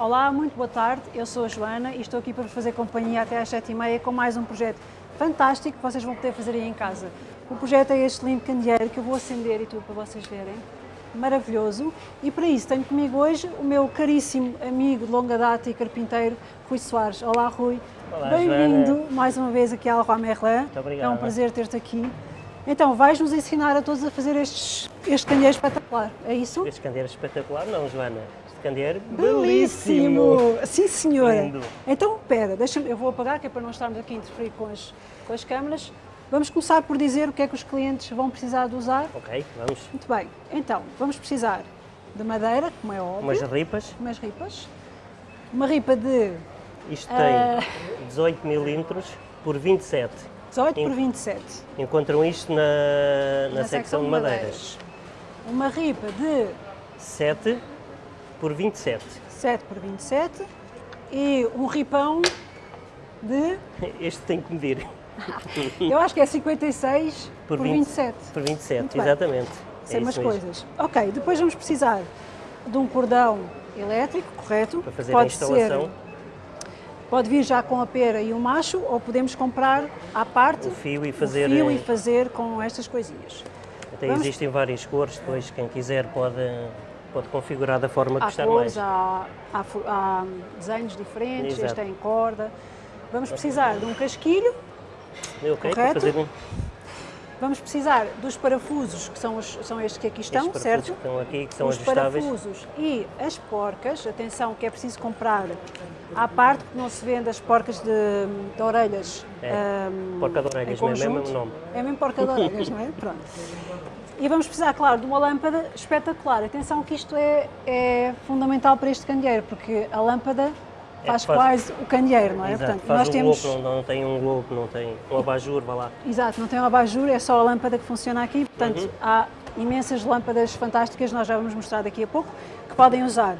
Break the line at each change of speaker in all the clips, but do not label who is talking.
Olá, muito boa tarde. Eu sou a Joana e estou aqui para vos fazer companhia até às 7h30 com mais um projeto fantástico que vocês vão poder fazer aí em casa. O projeto é este lindo candeeiro que eu vou acender e tudo para vocês verem. Maravilhoso. E para isso tenho comigo hoje o meu caríssimo amigo de longa data e carpinteiro, Rui Soares. Olá, Rui. Bem-vindo mais uma vez aqui ao Leroy Merlin.
Muito obrigado.
É um prazer ter-te aqui. Então, vais-nos ensinar a todos a fazer estes, este candeeiro espetacular, é isso?
Este candeeiro espetacular, não, Joana? Este candeeiro
Belíssimo! Sim, senhora.
Lindo.
Então, espera, deixa-me, eu vou apagar, que é para não estarmos aqui a interferir com as, com as câmaras. Vamos começar por dizer o que é que os clientes vão precisar de usar.
Ok, vamos.
Muito bem, então, vamos precisar de madeira, como é óbvio,
Umas ripas.
umas ripas, uma ripa de
Isto tem
Ah.
18 milímetros por 27.
18 por
Em-
27,
Encontram isto na, na, secção de madeiras.
Uma ripa de
7 por 27.
7 por 27 e um ripão de,
Este tem que medir.
eu acho que é 56 por,
Por 20.
27.
Por 27,
Muito bem.
exatamente.
Sei
é
umas
isso mesmo.
coisas. Ok, depois vamos precisar de um cordão elétrico, correto?
Para fazer
pode
a instalação,
Ser, pode vir já com a pera e o macho ou podemos comprar à parte
o fio e fazer.
fio
eh,
e fazer com estas coisinhas.
Até
vamos-
existem várias cores, depois quem quiser pode, pode configurar da forma que
Há
gostar
cores,
mais.
há, há há desenhos diferentes,
Exato.
este é em corda. Vamos precisar de um casquilho,
Ok, para
correto?
fazer um,
vamos precisar dos parafusos, que são, os, são estes que aqui estão,
estes
certo?
que estão aqui, que são
os
ajustáveis.
parafusos e as porcas, atenção que é preciso comprar à parte, porque não se vende as porcas de, de orelhas.
É,
hum,
porca de orelhas, mesmo, é o mesmo nome.
É mesmo porca de orelhas, não é? Pronto. E vamos precisar, claro, de uma lâmpada espetacular. Atenção que isto é, é fundamental para este candeeiro, porque a lâmpada
É,
faz
faz-
quase o candeeiro, não é?
Exato,
Portanto, nós
um
temos...
globo, não, não tem um globo, não tem um abajur, vá lá.
Exato, não tem um abajur, é só a lâmpada que funciona aqui. Portanto,
Uhum.
há imensas lâmpadas fantásticas, nós já vamos mostrar daqui a pouco, que podem usar.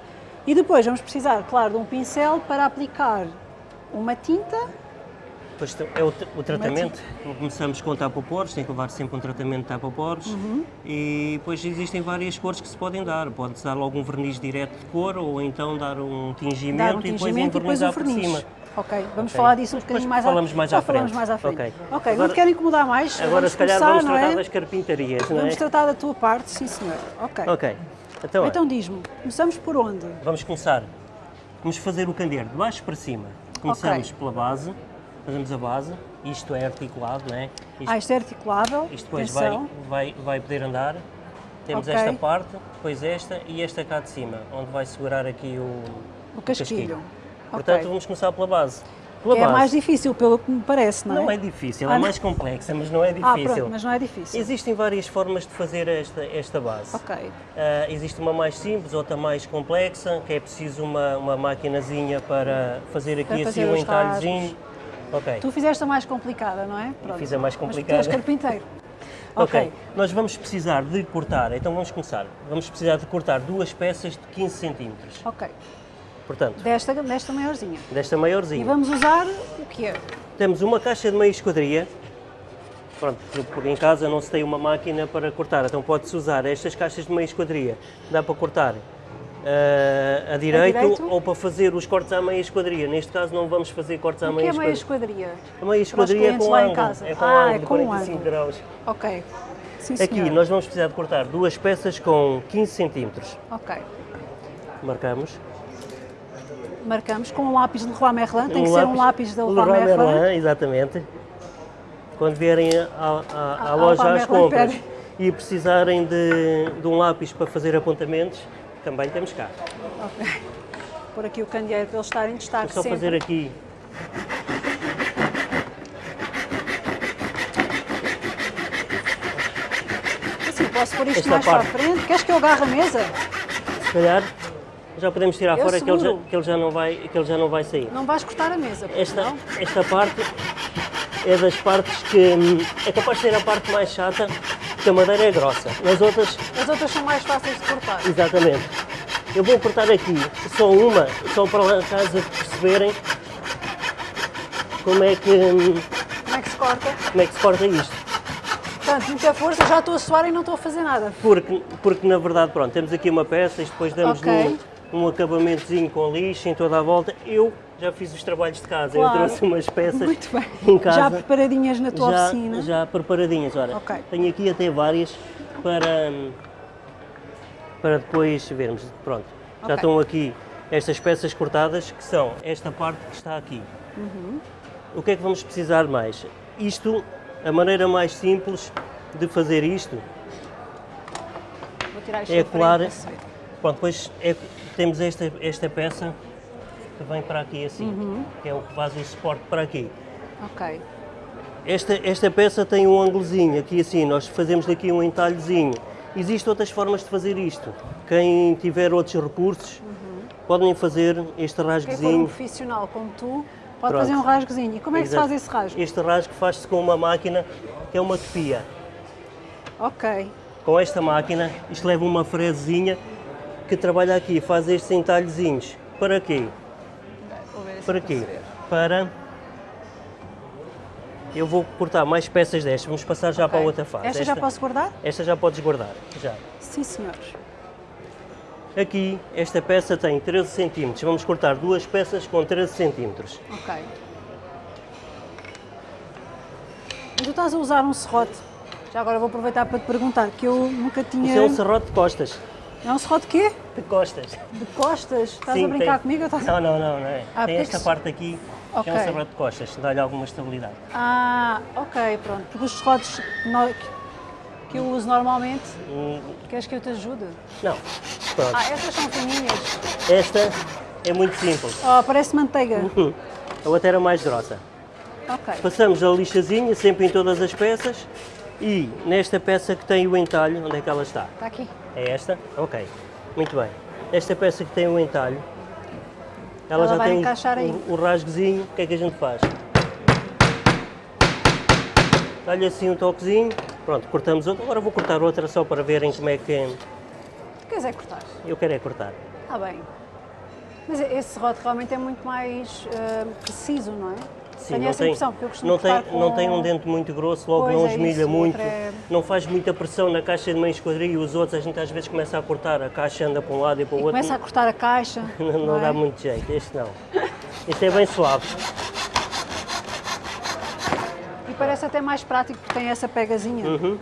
E depois vamos precisar, claro, de um pincel para aplicar uma tinta.
Depois é o, o tratamento, começamos com tapa-poros, tem que levar sempre um tratamento de tapa-poros
Uhum.
e depois existem várias cores que se podem dar. Pode-se dar logo um verniz direto de cor ou então dar um tingimento,
Dar um
e depois
tingimento e depois
envernizar
o
por
verniz.
cima.
Ok, vamos
Ok.
falar disso um bocadinho mais
falamos
à
mais à
falamos
frente.
mais à frente.
Ok.
Ok, não
Agora-
te quero incomodar mais.
Agora
vamos
se calhar
começar,
vamos
não
tratar
é?
das carpintarias, não é?
Vamos tratar da tua parte, sim senhor. Ok.
Ok, então,
Então diz-me, começamos por onde?
vamos começar. Vamos fazer o candeeiro de baixo para cima. Começamos pela base, fazemos a base, isto é articulado, não é? Isto
Ah, isto é articulável.
Isto depois vai,
atenção.
vai, vai poder andar. Temos
Ok.
esta parte, depois esta e esta cá de cima, onde vai segurar aqui o,
O casquilho.
Portanto,
Ok.
vamos começar pela base. Pela
é
base.
mais difícil, pelo que me parece, não é?
Não é difícil,
Ah,
é
não?
mais complexa, mas não é
Ah,
difícil.
pronto, mas não é difícil.
Existem várias formas de fazer esta, esta base.
Ok.
Ah, existe uma mais simples, outra mais complexa, que é preciso uma, uma maquinazinha para fazer aqui
Para
assim
fazer
um
os
entalhezinho. Ok.
Tu fizeste a mais complicada, não é? Pronto.
fiz a mais
Mas tu
complicada.
és carpinteiro.
Ok,
ok.
nós vamos precisar de cortar, então vamos começar. Vamos precisar de cortar duas peças de 15 centímetros.
Ok.
Portanto,
Desta, desta maiorzinha.
desta
E
maiorzinha.
vamos usar o quê?
Temos uma caixa de meia esquadria. Pronto, porque em casa não se tem uma máquina para cortar, então pode-se usar estas caixas de meia esquadria. Dá para cortar eh, a, direito,
direito?
ou para fazer os cortes à meia esquadria. Neste caso não vamos fazer cortes à
O que
meia
é meia
esquadria.
esquadria?
A meia esquadria é
clientes
com ângulo,
casa.
é com
Ah,
ângulo
é
de
com
45
ângulo.
graus.
Ok. Sim,
Aqui
senhor.
nós vamos precisar de cortar duas peças com 15 centímetros.
Ok.
Marcamos.
Marcamos com um lápis de Leroy Merlin. Tem que
Um
ser um lápis de Leroy
Leroy
Merlin.
Merlin, exatamente. Quando vierem à, à- à
Ah,
loja às compras e precisarem de, de um lápis para fazer apontamentos, também temos cá.
Ok. Por aqui o candeeiro para eles estarem em destaque
Vou só
sempre.
fazer aqui.
Assim, posso pôr isto
Esta
mais
parte.
para a frente? Queres que eu agarre a mesa?
Se calhar já podemos tirar
Eu
fora que ele, já, que, ele já não vai, que ele já não vai sair.
Não vais cortar a mesa,
Esta,
não?
esta parte é das partes que hum, é capaz de ser a parte mais chata, porque a madeira é grossa. Nas outras
As outras são mais fáceis de cortar.
Exatamente. Eu vou cortar aqui só uma, só para casa perceberem como é que, hum,
Como é que se corta?
como é que se corta isto.
Portanto, muita força, já estou a suar e não estou a fazer nada.
Porque, porque na verdade, pronto, temos aqui uma peça e depois damos
Ok.
no, um acabamentozinho com lixo em toda a volta. Eu já fiz os trabalhos de casa,
Claro.
eu trouxe umas peças
Muito bem.
em casa.
Já preparadinhas na tua
já,
oficina.
já preparadinhas. Ora,
Ok.
tenho aqui até várias para, para depois vermos. Pronto, já
Ok.
estão aqui estas peças cortadas, que são esta parte que está aqui.
Uhum.
O que é que vamos precisar mais? Isto, a maneira mais simples de fazer isto é colar. Pronto, depois é- temos esta, esta peça que vem para aqui assim,
Uhum.
que é o que faz o suporte para aqui.
Ok.
Esta, esta peça tem um ângulozinho aqui assim, nós fazemos daqui um entalhozinho. Existem outras formas de fazer isto. Quem tiver outros recursos, podem fazer este
Quem for um
rasgozinho.
profissional como tu, pode
Pronto.
fazer um rasgozinho. E como é que se
Exato.
faz esse rasgo?
Este rasgo faz-se com uma máquina que é uma topia.
Ok.
Com esta máquina, isto leva uma fresezinha que trabalha aqui, faz estes entalhozinhos. Para quê? Para quê? Para. Eu vou cortar mais peças destas, vamos passar já para a outra fase.
Esta, já posso guardar?
Esta já podes guardar, já.
Sim, senhores.
Aqui, esta peça tem 13 cm. Vamos cortar duas peças com 13 cm.
Ok. Mas tu estás a usar um serrote. Já agora vou aproveitar para te perguntar, que eu nunca tinha...
Isso é um serrote de costas.
É um serrote quê?
De costas.
De costas? Estás
Sim,
a brincar
tem-
comigo? ou Estás...
Não, não, não, não é.
Ah,
tem esta parte aqui, que é um serrote de costas, dá-lhe alguma estabilidade.
Ah, ok, pronto. Porque os serrotes que, eu uso normalmente,
Hum,
queres que eu te ajude?
Não, pronto.
Ah, estas são fininhas.
Esta é muito simples.
Oh, parece manteiga.
Hum, A outra era mais grossa.
Ok.
Passamos a lixazinha, sempre em todas as peças. E nesta peça que tem o entalho, onde é que ela está?
Está aqui.
É esta? Ok, muito bem. Esta peça que tem o entalho, ela,
Ela
já tem o, o rasgozinho, o que é que a gente faz? Dá-lhe assim um toquezinho, pronto, cortamos outra. Agora vou cortar outra só para verem como é que
Queres é cortar?
eu quero é cortar.
Está bem. Mas esse serrote realmente é muito mais ah, preciso, não é? Tenho essa impressão, porque eu costumo
não tem,
com...
não tem um dente muito grosso, logo
Pois
não
é
esmilha
isso,
muito,
é-
não faz muita pressão na caixa de meia esquadrilha e os outros a gente às vezes começa a cortar, a caixa anda para um lado e para o outro.
Começa a cortar a caixa.
Não, não
é?
dá muito jeito, este não. Este é bem suave.
E parece até mais prático porque tem essa pegazinha.
Uhum.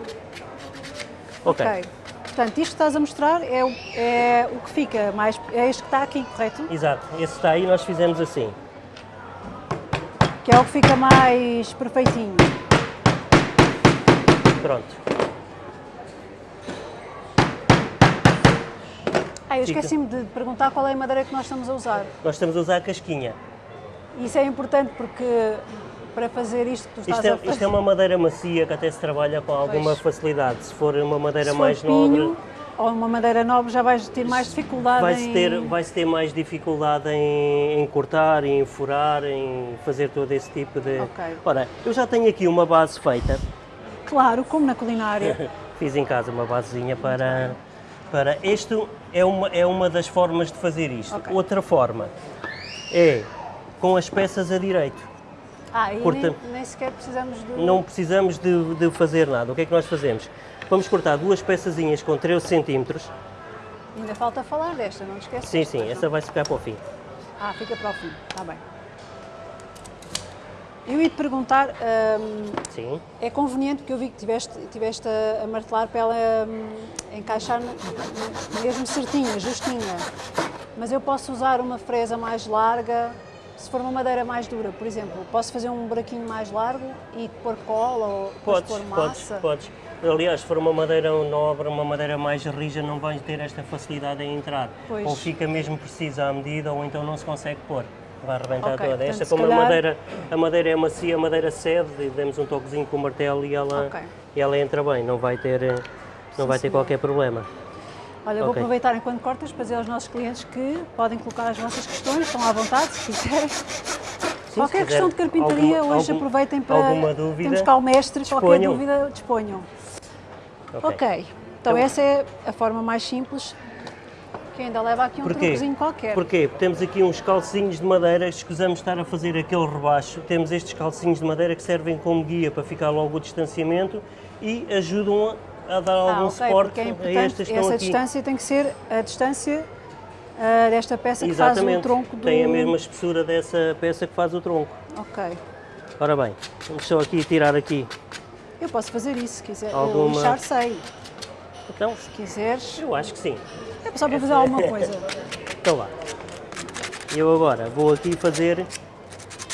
Ok.
Ok. Portanto, isto que estás a mostrar é o, é o que fica mais. É este que está aqui, correto?
Exato, esse está aí, nós fizemos assim.
Que é o que fica mais perfeitinho.
Pronto.
Ah, eu esqueci-me de perguntar qual é a madeira que nós estamos a usar.
Nós estamos a usar a casquinha.
Isso é importante porque para fazer isto que tu estás
Isto é,
a fazer.
isto é uma madeira macia que até se trabalha com alguma
Pois.
facilidade. Se for uma madeira
for
mais
pinho
nobre,
ou uma madeira nobre já vais ter mais dificuldade
vai-se
em...
ter, vai ter mais dificuldade em, em cortar, em furar, em fazer todo esse tipo de.
Ok.
Ora, eu já tenho aqui uma base feita.
Claro, como na culinária.
Fiz em casa uma basezinha para. para isto é uma, é uma das formas de fazer isto.
Ok.
Outra forma é com as peças a direito.
Ah, e nem, nem sequer precisamos de...
Não precisamos de, de fazer nada. O que é que nós fazemos? Vamos cortar duas peçazinhas com 13 centímetros.
Ainda falta falar desta, não te esqueças?
Sim, sim, essa vai ficar para o fim.
Ah, fica para o fim, está bem. Eu ia te perguntar, hum,
Sim.
é conveniente, porque eu vi que tiveste, tiveste a, a martelar para ela hum, encaixar mesmo certinha, justinha. Mas eu posso usar uma fresa mais larga, se for uma madeira mais dura, por exemplo, posso fazer um buraquinho mais largo e pôr cola ou
Podes,
pôr
podes,
massa?
podes. Aliás, se for uma madeira nobre, uma madeira mais rija, não vais ter esta facilidade em entrar.
Pois.
Ou fica mesmo precisa à medida, ou então não se consegue pôr. Vai arrebentar
Ok,
toda. Esta, como
calhar-
a, madeira, a madeira é macia, a madeira cede, e demos um toquezinho com o martelo e ela,
Ok.
e ela entra bem, não vai ter, eh, não
Sim,
vai ter
senhor.
qualquer problema.
Olha, eu vou aproveitar enquanto cortas para dizer aos nossos clientes que podem colocar as vossas questões, estão à vontade, se quiserem. Qualquer questão de carpintaria,
alguma-
hoje
algum-
aproveitem para.
alguma dúvida,
Temos cá o mestre, qualquer
disponham.
dúvida, disponham.
Ok.
Ok, então
Então-
essa é a forma mais simples, que ainda leva aqui um
Porquê?
truquezinho qualquer.
Porquê? Porque temos aqui uns calcinhos de madeira, escusamos estar a fazer aquele rebaixo. Temos estes calcinhos de madeira que servem como guia para ficar logo o distanciamento e ajudam a, a dar
Ah,
algum
ok,
suporte
é
a estas que estão
essa
aqui.
distância tem que ser a distância ah, desta peça que faz o
Exatamente.
tronco do...
Tem a mesma espessura dessa peça que faz o tronco.
Ok.
Ora bem, vamos só aqui tirar aqui.
Eu posso fazer isso se quiser.
Alguma-
lixar sei.
Então,
Se quiseres.
eu acho que sim.
É só para fazer alguma coisa.
Então lá. Eu agora vou aqui fazer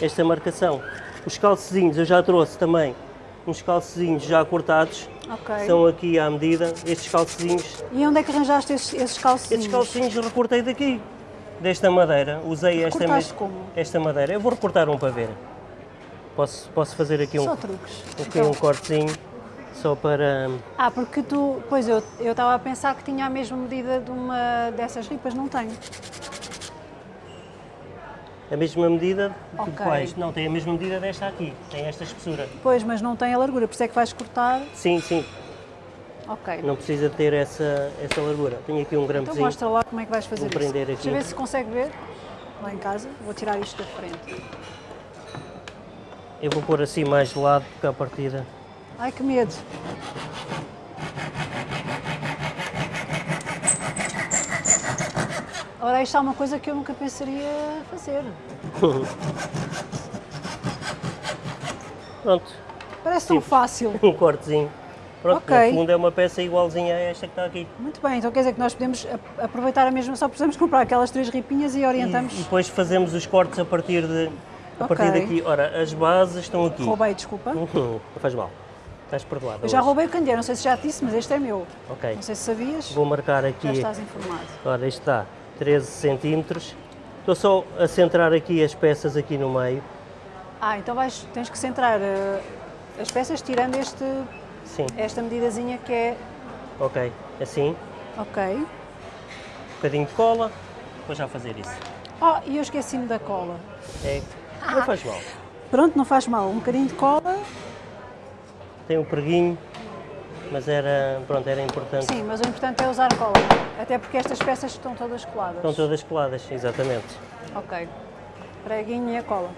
esta marcação. Os calcezinhos eu já trouxe também uns calcezinhos já cortados.
Ok.
São aqui à medida. Estes calcezinhos,
E onde é que arranjaste esses, esses calcinhos?
estes calcezinhos eu recortei daqui. Desta madeira. Usei esta,
Recortaste como?
esta madeira. Eu vou recortar um para ver. Posso, posso fazer aqui um,
Só truques.
aqui
Então.
um cortezinho só para.
Ah, porque tu. Pois eu eu estava a pensar que tinha a mesma medida de uma dessas ripas, não tenho.
A mesma medida de
Ok.
quais? Não, tem a mesma medida desta aqui. Tem esta espessura.
Pois, mas não tem a largura, por isso é que vais cortar.
Sim, sim.
Ok.
Não precisa ter essa, essa largura. Tenho aqui um
Então
gramozinho.
mostra lá como é que vais fazer
Vou
isso.
prender
Deixa
aqui.
ver se consegue ver. Lá em casa. Vou tirar isto da frente.
Eu vou pôr assim mais de lado, porque à partida.
Ai, que medo. Ora, isto é uma coisa que eu nunca pensaria fazer.
Pronto,
Parece tão
Sim.
fácil.
um cortezinho. Pronto,
Ok.
no fundo é uma peça igualzinha a esta que está aqui.
Muito bem, então quer dizer que nós podemos aproveitar a mesma, só precisamos comprar aquelas três ripinhas e orientamos.
e depois fazemos os cortes a partir de. A
Ok.
partir daqui. Ora, as bases estão aqui.
Roubei, desculpa.
Uhum, Não faz mal. Estás perdoada.
Eu já
hoje.
roubei o candeeiro, não sei se já disse, mas este é meu.
Ok.
Não sei se sabias.
Vou marcar
Já
aqui.
estás informado.
Ora, isto está 13 centímetros. Estou só a centrar aqui as peças aqui no meio.
Ah, então vais, tens que centrar eh, as peças tirando este,
Sim,
esta medidazinha que é.
ok. Assim, um
Ok.
bocadinho de cola. Vou já fazer isso.
Oh, e eu esqueci-me da cola.
É, não faz mal.
Pronto, não faz mal. Um bocadinho de cola.
Tem um preguinho, mas era, pronto, era importante.
Sim, mas o importante é usar cola. Até porque estas peças estão todas coladas.
Estão todas coladas, exatamente.
Ok. Preguinho e a cola.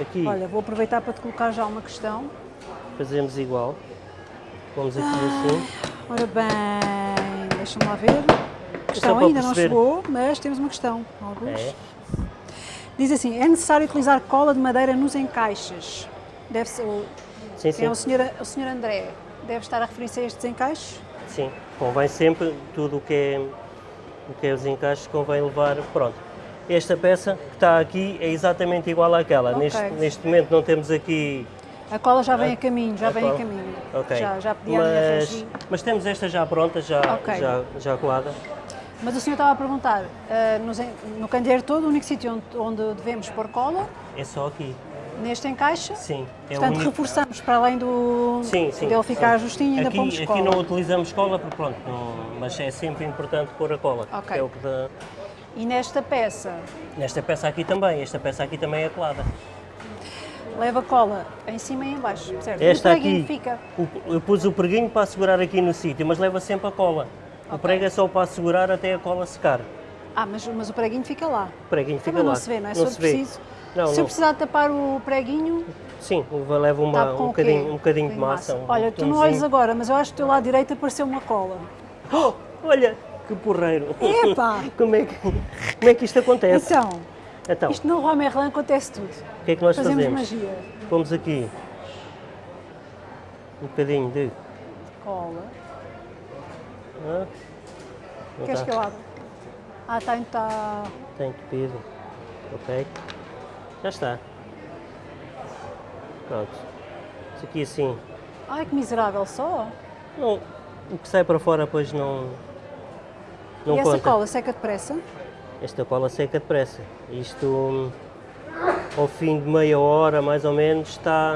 Aqui
Olha, vou aproveitar para te colocar já uma questão.
fazemos igual. Vamos aqui assim.
Ora bem, deixa-me lá ver. A questão ainda não
perceber.
chegou, mas temos uma questão. Alguns.
É.
Diz assim, é necessário utilizar cola de madeira nos encaixes. Deve ser, o,
Sim,
é
sim.
o senhor, o senhor André. Deve estar a referir-se a estes encaixes?
Sim. Convém sempre tudo o que é, o que é os encaixes, convém levar. Pronto. Esta peça que está aqui é exatamente igual àquela.
Ok.
Neste, neste momento não temos aqui.
A cola já vem
A-
a caminho, já
a
vem a
cola.
caminho.
Ok.
Já, já pedi
mas, mas temos esta já pronta, já,
Ok.
já, já colada.
Mas o senhor estava a perguntar, ah, nos en- no candeeiro todo, o único sítio onde, onde devemos pôr cola,
É só aqui.
Neste encaixe.
Sim. É o
Portanto,
único-
reforçamos para além do
Sim, sim.
dele ficar
sim.
justinho, ainda
aqui,
pomos
aqui
cola.
não utilizamos cola, porque pronto, não- mas é sempre importante pôr a cola.
Ok.
É o que dá-
E nesta peça,
Nesta peça aqui também, esta peça aqui também é colada.
leva cola em cima e em baixo, certo?
Esta
e o
aqui,
fica.
o- eu pus o preguinho para segurar aqui no sítio, mas leva sempre a cola. O
Ok.
prego é só para segurar até a cola secar.
Ah, mas, mas o preguinho fica lá.
O preguinho fica
Também
lá.
não se vê, não é? For
se vê. Não,
Se eu
não.
precisar de tapar o preguinho,
Sim, leva uma,
com
um, bocadinho, um bocadinho de
Tem
massa. um
Olha, tu não olhas agora, mas eu acho que do teu lado direito apareceu uma cola.
Oh, olha, que porreiro.
Epá!
como, é que, como é que isto acontece?
Então,
Então,
isto no Roi Merlin acontece tudo.
o que é que nós
Fazemos
fazemos?
magia.
Pomos aqui um bocadinho de.
Cola.
Ah,
Queres
tá,
que eu abra? Ah, está, está.
Está entupido. Ok. Já está. Pronto. Isso aqui assim.
Ai, que miserável só.
Não, o que sai para fora depois não. Não
e essa
conta.
cola seca depressa?
Esta cola seca depressa. Isto ao fim de meia hora mais ou menos está,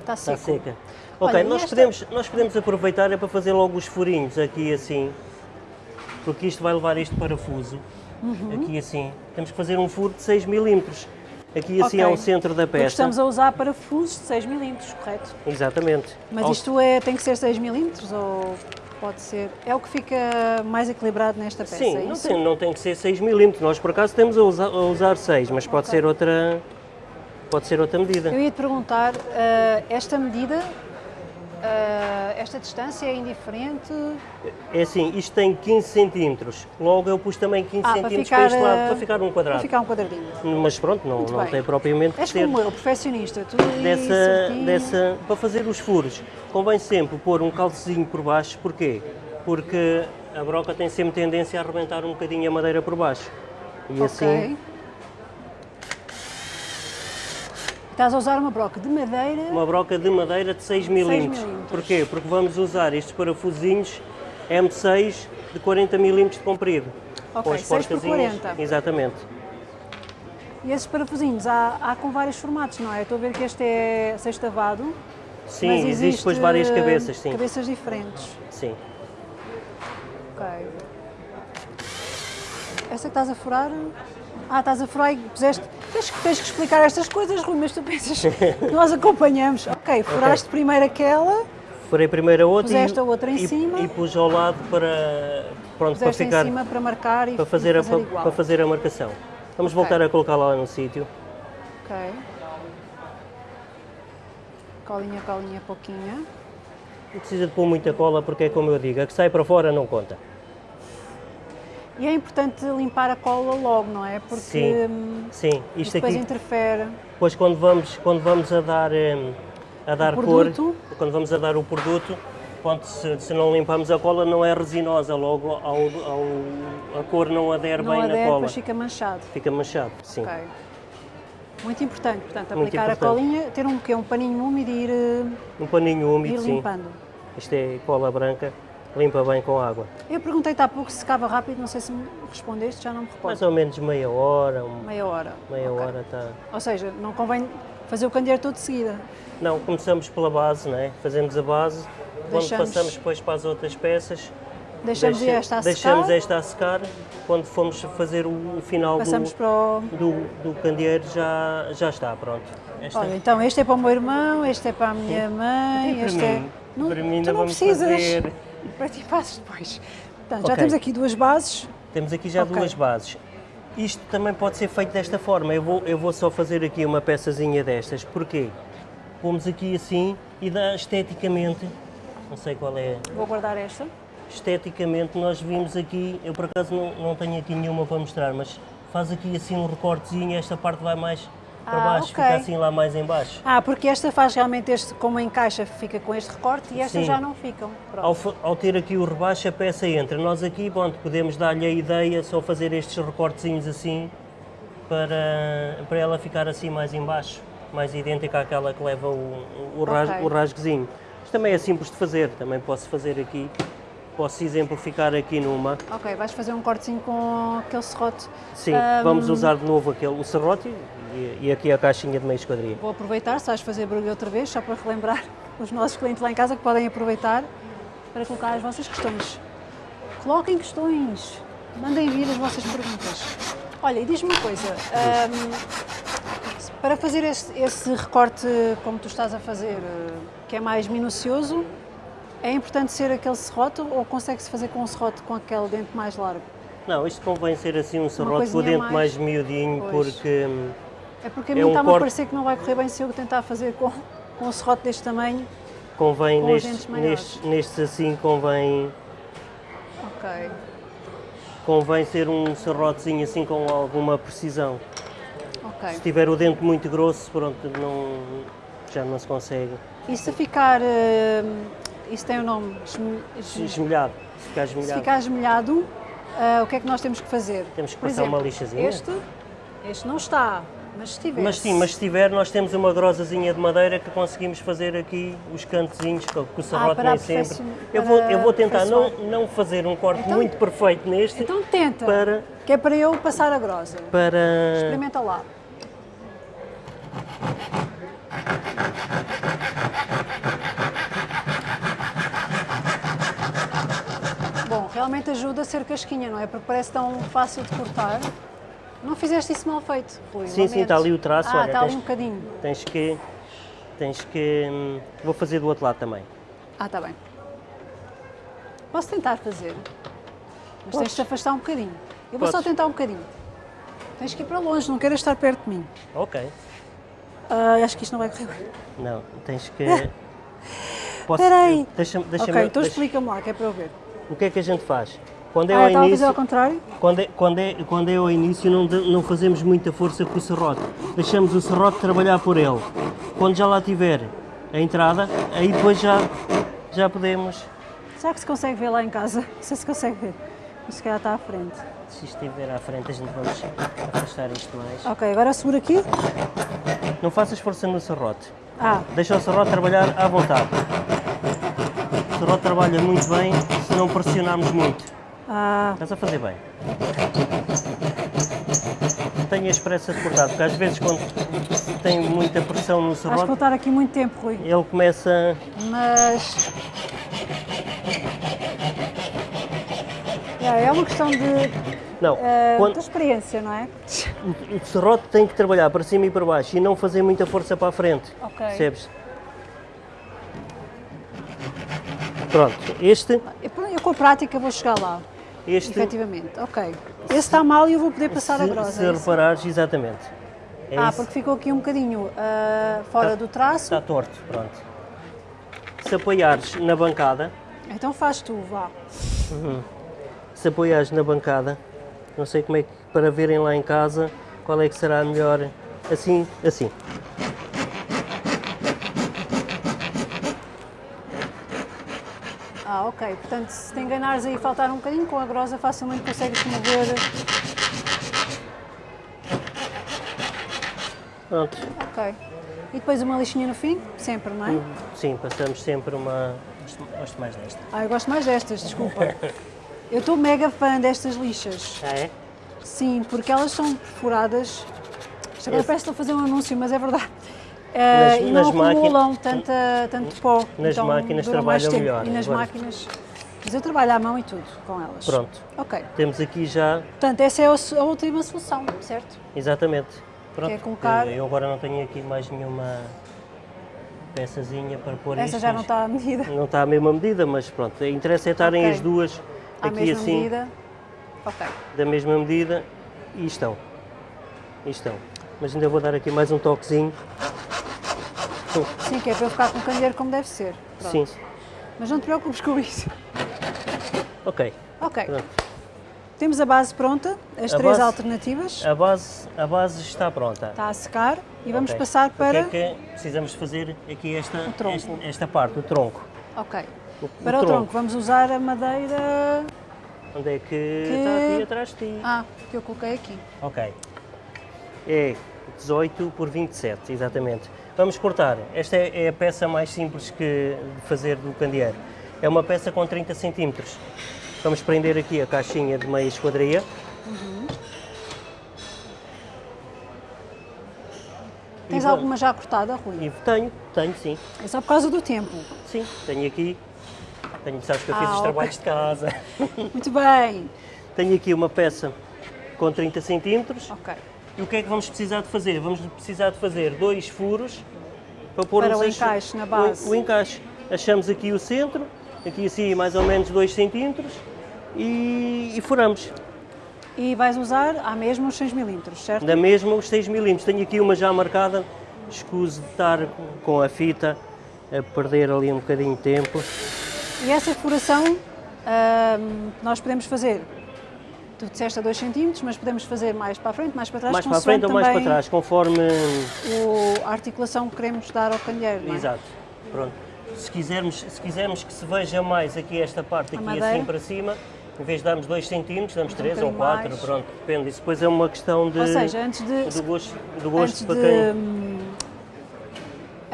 Está
está
seco.
seca.
Olha,
Ok,
e
nós,
esta-
podemos, nós podemos aproveitar é para fazer logo os furinhos aqui assim, porque isto vai levar este parafuso.
Uhum.
Aqui assim. Temos que fazer um furo de 6 milímetros. Aqui assim
Ok.
ao centro da
Porque
peça.
estamos a usar parafusos de 6 milímetros, correto?
Exatamente.
Mas
Ao-
isto é, tem que ser 6 milímetros ou pode ser? É o que fica mais equilibrado nesta peça,
Sim,
é
não tem, não tem que ser 6 milímetros. Nós por acaso temos a usar, a usar 6, mas pode
Ok.
ser outra. Pode ser outra medida.
Eu ia te perguntar, ah, esta medida ah, esta distância é indiferente?
É assim, isto tem 15 centímetros, logo eu pus também 15
Ah, para
centímetros
ficar,
para este lado,
ah,
para ficar um
Para
quadrado.
ficar um quadradinho.
Mas pronto, não, não tem propriamente que
És
ser
como eu, perfeccionista. Ali
dessa, dessa... Para fazer os furos, convém sempre pôr um calcezinho por baixo, porquê? Porque a broca tem sempre tendência a arrebentar um bocadinho a madeira por baixo. E
Ok.
assim,
Estás a usar uma broca de madeira.
uma broca de madeira de 6 milímetros. Porquê? Porque vamos usar estes parafusinhos M6 de 40 milímetros de comprido.
Ok,
Com as
6 por
porcazinhas.
40.
Exatamente.
E esses parafusinhos há, há com vários formatos, não é? Estou a ver que este é sextavado.
Sim,
mas
existe depois várias cabeças, sim.
Cabeças diferentes.
Sim.
Ok. Esta que estás a furar. Ah, estás a furar e puseste. Tens, que- tens que explicar estas coisas, Rui, mas tu pensas. Nós acompanhamos. Ok, furaste primeiro aquela,
Furei primeiro a outra e,
a outra em
e,
cima.
e pus ao lado para, pronto, para ficar
cima para marcar e
para fazer, a,
fazer
para,
igual.
para fazer a marcação. Vamos
Ok.
voltar a colocar lá no sítio.
Ok. Colinha, colinha, pouquinha.
Não precisa de pôr muita cola porque é como eu digo, a que sai para fora não conta.
E é importante limpar a cola logo, não é? Porque
Sim.
hum,
Sim, isto
depois
aqui,
interfere.
depois quando vamos, quando vamos a dar, hum, a dar cor, quando vamos a dar o produto, quando se, se não limpamos a cola não é resinosa, logo ao, ao- a cor não adere
Não
bem
adere,
na cola.
depois fica manchado.
Fica manchado, sim.
Ok. Muito importante, portanto, aplicar a
importante.
colinha, ter um, um paninho úmido e ir,
Um paninho
ir
úmido, sim.
limpando.
Isto é cola branca, limpa bem com água.
Eu perguntei-te há pouco se secava rápido, não sei se me respondeste, já não me recordo.
Mais ou menos meia hora, um-
Meia hora.
meia
Ok.
hora está.
Ou seja, não convém fazer o candeeiro todo de seguida.
Não, começamos pela base, né? fazemos a base, quando
Deixamos-
passamos depois para as outras peças,
Deixamos
deixa-
esta a
deixamos
secar,
esta a secar, quando formos fazer o, final do,
o...
do, do candeeiro já, já está pronto. Esta,
Olha, então este é para o meu irmão, este é para a minha mãe,
E para
este
mim?
é... Não, tu não precisas.
fazer.
Para ti fazes depois. Portanto, já
Ok.
temos aqui duas bases.
Temos aqui já
Ok.
duas bases. Isto também pode ser feito desta forma. Eu vou, eu vou só fazer aqui uma peçazinha destas. Porquê? Pomos aqui assim e dá esteticamente, não sei qual é
Vou guardar esta.
esteticamente nós vimos aqui, eu por acaso não, não tenho aqui nenhuma para mostrar, mas faz aqui assim um recortezinho, esta parte vai mais para
Ah,
baixo,
ok.
fica assim lá mais em baixo.
Ah, porque esta faz realmente este, como encaixa, fica com este recorte e estas
Sim.
já não ficam.
Ao, ao ter aqui o rebaixo, a peça entra. Nós aqui, pronto, podemos dar-lhe a ideia, só fazer estes recortezinhos assim, para, para ela ficar assim mais em baixo, mais idêntica àquela que leva o, o, ras-
Ok.
o rasguezinho. Isto também é simples de fazer, também posso fazer aqui, posso exemplificar aqui numa.
Ok, vais fazer um cortezinho com aquele serrote.
Sim,
Ahm,
vamos usar de novo aquele, o serrote e, e aqui a caixinha de meia esquadria.
Vou aproveitar, se vais fazer barulho outra vez, só para relembrar os nossos clientes lá em casa que podem aproveitar para colocar as vossas questões. Coloquem questões, mandem vir as vossas perguntas. Olha, e diz-me uma coisa, ahm, para fazer esse, esse recorte como tu estás a fazer, eh, que é mais minucioso, é importante ser aquele serrote ou consegue-se fazer com um serrote com aquele dente mais largo?
Não, isto convém ser assim um serrote com o dente mais,
mais-
miudinho,
Pois.
porque hum,
É porque a
É
mim
um
está-me a
corte-
parecer que não vai correr bem se eu tentar fazer com, com um serrote deste tamanho.
convém
Com
nestes, nestes, nestes assim, convém,
Ok.
convém ser um serrotezinho assim com alguma precisão.
Ok.
Se tiver o dente muito grosso, pronto, não, já não se consegue.
E se ficar. eh, isso tem o nome? esme- esme-
Esmelhado, se ficar
Se
esmelhado.
ficar esmelhado, eh, o que é que nós temos que fazer?
Temos que
Por
passar uma
exemplo,
lixazinha?
Este, este não está, mas se tiver.
Mas sim, mas se tiver, nós temos uma grosazinha de madeira que conseguimos fazer aqui os cantezinhos, que que o serrote
para
nem sempre. Eu vou, eu vou tentar não, não fazer um corte
Então-
muito perfeito neste,
Então tenta,
para,
que é para eu passar a grosa.
para,
Experimenta lá. Bom, realmente ajuda a ser casquinha, não é? Porque parece tão fácil de cortar. Não fizeste isso mal feito, Rui.
Sim, sim, está ali o traço,
Ah,
olha,
está ali
tens-
um bocadinho.
tens que, tens que, hum, vou fazer do outro lado também.
Ah, está bem. Posso tentar fazer, mas tens de te afastar um bocadinho. Eu vou só
Podes.
tentar um bocadinho. Tens que ir para longe, não queiras estar perto de mim.
Ok.
Ah, acho que isto não vai correr bem.
Não, tens que, Posso-
Espera aí.
Deixa-me, deixa-me,
ok, então
deixa-
explica-me lá, que é para eu ver.
O que é que a gente faz? Quando é
Ah,
ao início,
ao contrário?
quando é, quando é, quando é ao início não, não fazemos muita força com o serrote. Deixamos o serrote trabalhar por ele. Quando já lá tiver a entrada, aí depois já, já podemos.
Será que se consegue ver lá em casa? Não sei se consegue ver. Mas se calhar está à frente.
Se isto estiver à frente, a gente vamos afastar isto mais.
Ok, agora segura aqui.
Não faças força no serrote.
Ah,
Deixa o serrote trabalhar à vontade. O serrote trabalha muito bem se não pressionarmos muito.
Ah,
Estás a fazer bem. Não tenhas pressa de cortar, porque às vezes quando tem muita pressão no serrote,
vou estar aqui muito tempo, Rui.
ele começa.
Mas. É, uma questão de,
Não,
eh,
quando-
experiência, não é?
o, o serrote tem que trabalhar para cima e para baixo e não fazer muita força para a frente.
Ok.
Percebes? Pronto, este,
eu com a prática vou chegar lá,
este
efetivamente. Ok. Esse está mal e eu vou poder passar a
se,
grossa.
se
é
reparares, exatamente. É
Ah, porque ficou aqui um bocadinho ah, fora
Tá-
do traço.
Está torto, pronto. Se apoiares na bancada,
Então faz tu, vá.
se apoiares na bancada, não sei como é que, para verem lá em casa, qual é que será a melhor, assim, assim.
Ah, ok. Portanto, se te enganares aí e faltar um bocadinho, com a grosa facilmente consegues mover.
Pronto.
Ok. E depois uma lixinha no fim? Sempre, não é?
Sim, passamos sempre uma... Gosto, mais desta.
Ah, eu gosto mais destas, desculpa. Eu estou mega fã destas lixas.
Ah, é?
Sim, porque elas são perfuradas. Agora parece que estou a fazer um anúncio, mas é verdade. Eh,
Nas-
e não acumulam tanta, tanto pó.
Nas
então
máquinas trabalham
tempo.
melhor,
E nas
agora.
máquinas. Mas eu trabalho à mão e tudo com elas.
Pronto.
Ok.
Temos aqui já,
Portanto, essa é a última solução, certo?
exatamente. Pronto.
Quer colocar-
Eu agora não tenho aqui mais nenhuma peçazinha para pôr
Essa
isto,
já não está à medida.
Não está à mesma medida, mas pronto. Interessa é estarem
Ok.
as duas
À
aqui
mesma
assim,
medida. Ok.
da mesma medida, e estão. E estão. Mas ainda vou dar aqui mais um toquezinho.
Sim, que é para eu ficar com o candeeiro como deve ser. Pronto.
Sim.
Mas não te preocupes com isso.
Ok.
Ok.
Pronto.
Temos a base pronta, as
A
três
base-
alternativas.
A base, a base está pronta.
Está a secar e vamos
Ok.
passar para.
O que é que precisamos fazer aqui esta, esta, esta parte, o tronco.
Ok.
O-
Para
o
o tronco,
tronco.
vamos usar a madeira.
Onde é que,
Que-
está aqui atrás de ti?
Ah, que eu coloquei aqui.
Ok. É 18 por 27, exatamente. Vamos cortar. Esta é, é a peça mais simples que de fazer do candeeiro. É uma peça com 30 centímetros. Vamos prender aqui a caixinha de meia esquadria. E
Tens
vou-
alguma já cortada, Rui?
E tenho, tenho sim.
É só por causa do tempo.
Sim, tenho aqui. Tenho, sabes que eu fiz
Ah,
os
ok.
trabalhos de casa.
Muito bem.
tenho aqui uma peça com 30 centímetros.
Ok.
E o que é que vamos precisar de fazer? Vamos precisar de fazer dois furos para pôr
Para o encaixe na
o-
base.
O, encaixe. Achamos aqui o centro, aqui assim mais ou menos 2 centímetros e, e furamos.
E vais usar à mesma os 6 milímetros, certo?
Da mesma os 6 milímetros. Tenho aqui uma já marcada, escuso de estar com a fita a perder ali um bocadinho de tempo.
E essa furação ahm, nós podemos fazer, tu disseste a 2 centímetros, mas podemos fazer mais para a frente, mais para trás,
mais para a frente ou mais para trás, conforme.
o- a articulação que queremos dar ao candeeiro, é?
Exato. Pronto. Se quisermos, se quisermos que se veja mais aqui esta parte, aqui assim para cima, em vez de darmos 2 centímetros, damos 3 ou
bocadinho
4,
mais.
pronto, depende. Isso depois é uma questão de,
Ou seja, antes de,
do gosto, do gosto
antes
para
de,
quem.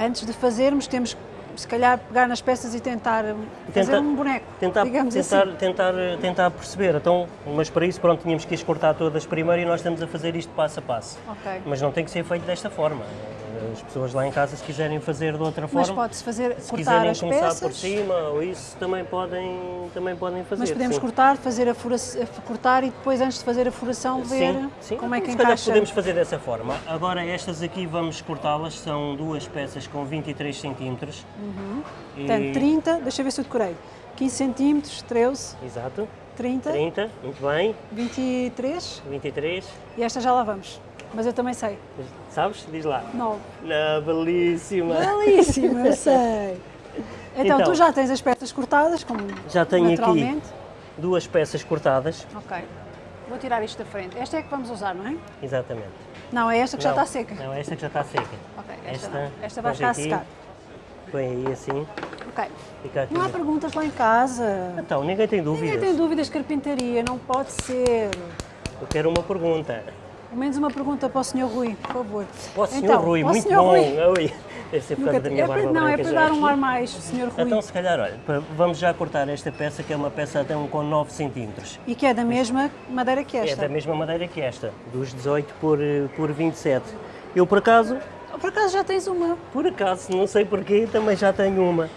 antes de fazermos, temos que, se calhar, pegar nas peças e tentar fazer
Tentar-
um boneco,
Tentar,
digamos
tentar,
assim.
tentar, tentar perceber. Então, mas para isso, pronto, tínhamos que as cortar todas primeiro e nós estamos a fazer isto passo a passo.
Ok.
Mas não tem que ser feito desta forma. As pessoas lá em casa, se quiserem fazer de outra
Mas
forma,
pode-se fazer,
se
cortar
quiserem
as
começar
peças,
por cima ou isso, também podem, também podem fazer.
mas podemos
sim.
cortar, fazer a furação, cortar e depois, antes de fazer a furação, ver
Sim, sim.
como é que
Se
encaixa.
podemos fazer dessa forma. Agora estas aqui vamos cortá-las, são duas peças com 23 centímetros. E-
Portanto, 30, deixa eu ver se eu decorei. 15 centímetros, 13,
Exato.
30,
30, muito bem.
23
23.
e esta já lá vamos. Mas eu também sei.
Sabes? Diz lá.
9.
Na belíssima.
Belíssima, eu sei. Então, tu já tens as peças cortadas, como
Já tenho aqui duas peças cortadas.
Ok. Vou tirar isto da frente. Esta é que vamos usar, não é?
Exatamente.
Não, é esta que já
Não,
está seca.
Não, esta que já está seca.
Ok, esta,
Esta,
não. esta vai ficar a
aqui.
secar.
Põe aí assim,
Ok. Não há perguntas lá em casa.
Então, ninguém tem dúvidas.
Ninguém tem dúvidas de carpintaria, não pode ser.
Eu quero uma pergunta.
Menos uma pergunta para o Sr. Rui, por favor.
Ó, Sr.
Então,
Rui, muito
Sr.
bom.
Rui.
Deve ser por causa da minha
é
barba
para, não, é para dar um ar mais, Sr. Rui.
Então, se calhar, olha, vamos já cortar esta peça, que é uma peça até um com 9 centímetros.
E que é da mesma madeira que
É
esta.
da mesma madeira que esta, dos 18 por, eh, por 27. Eu, por acaso,
Por acaso já tens uma.
por acaso, não sei porquê, também já tenho uma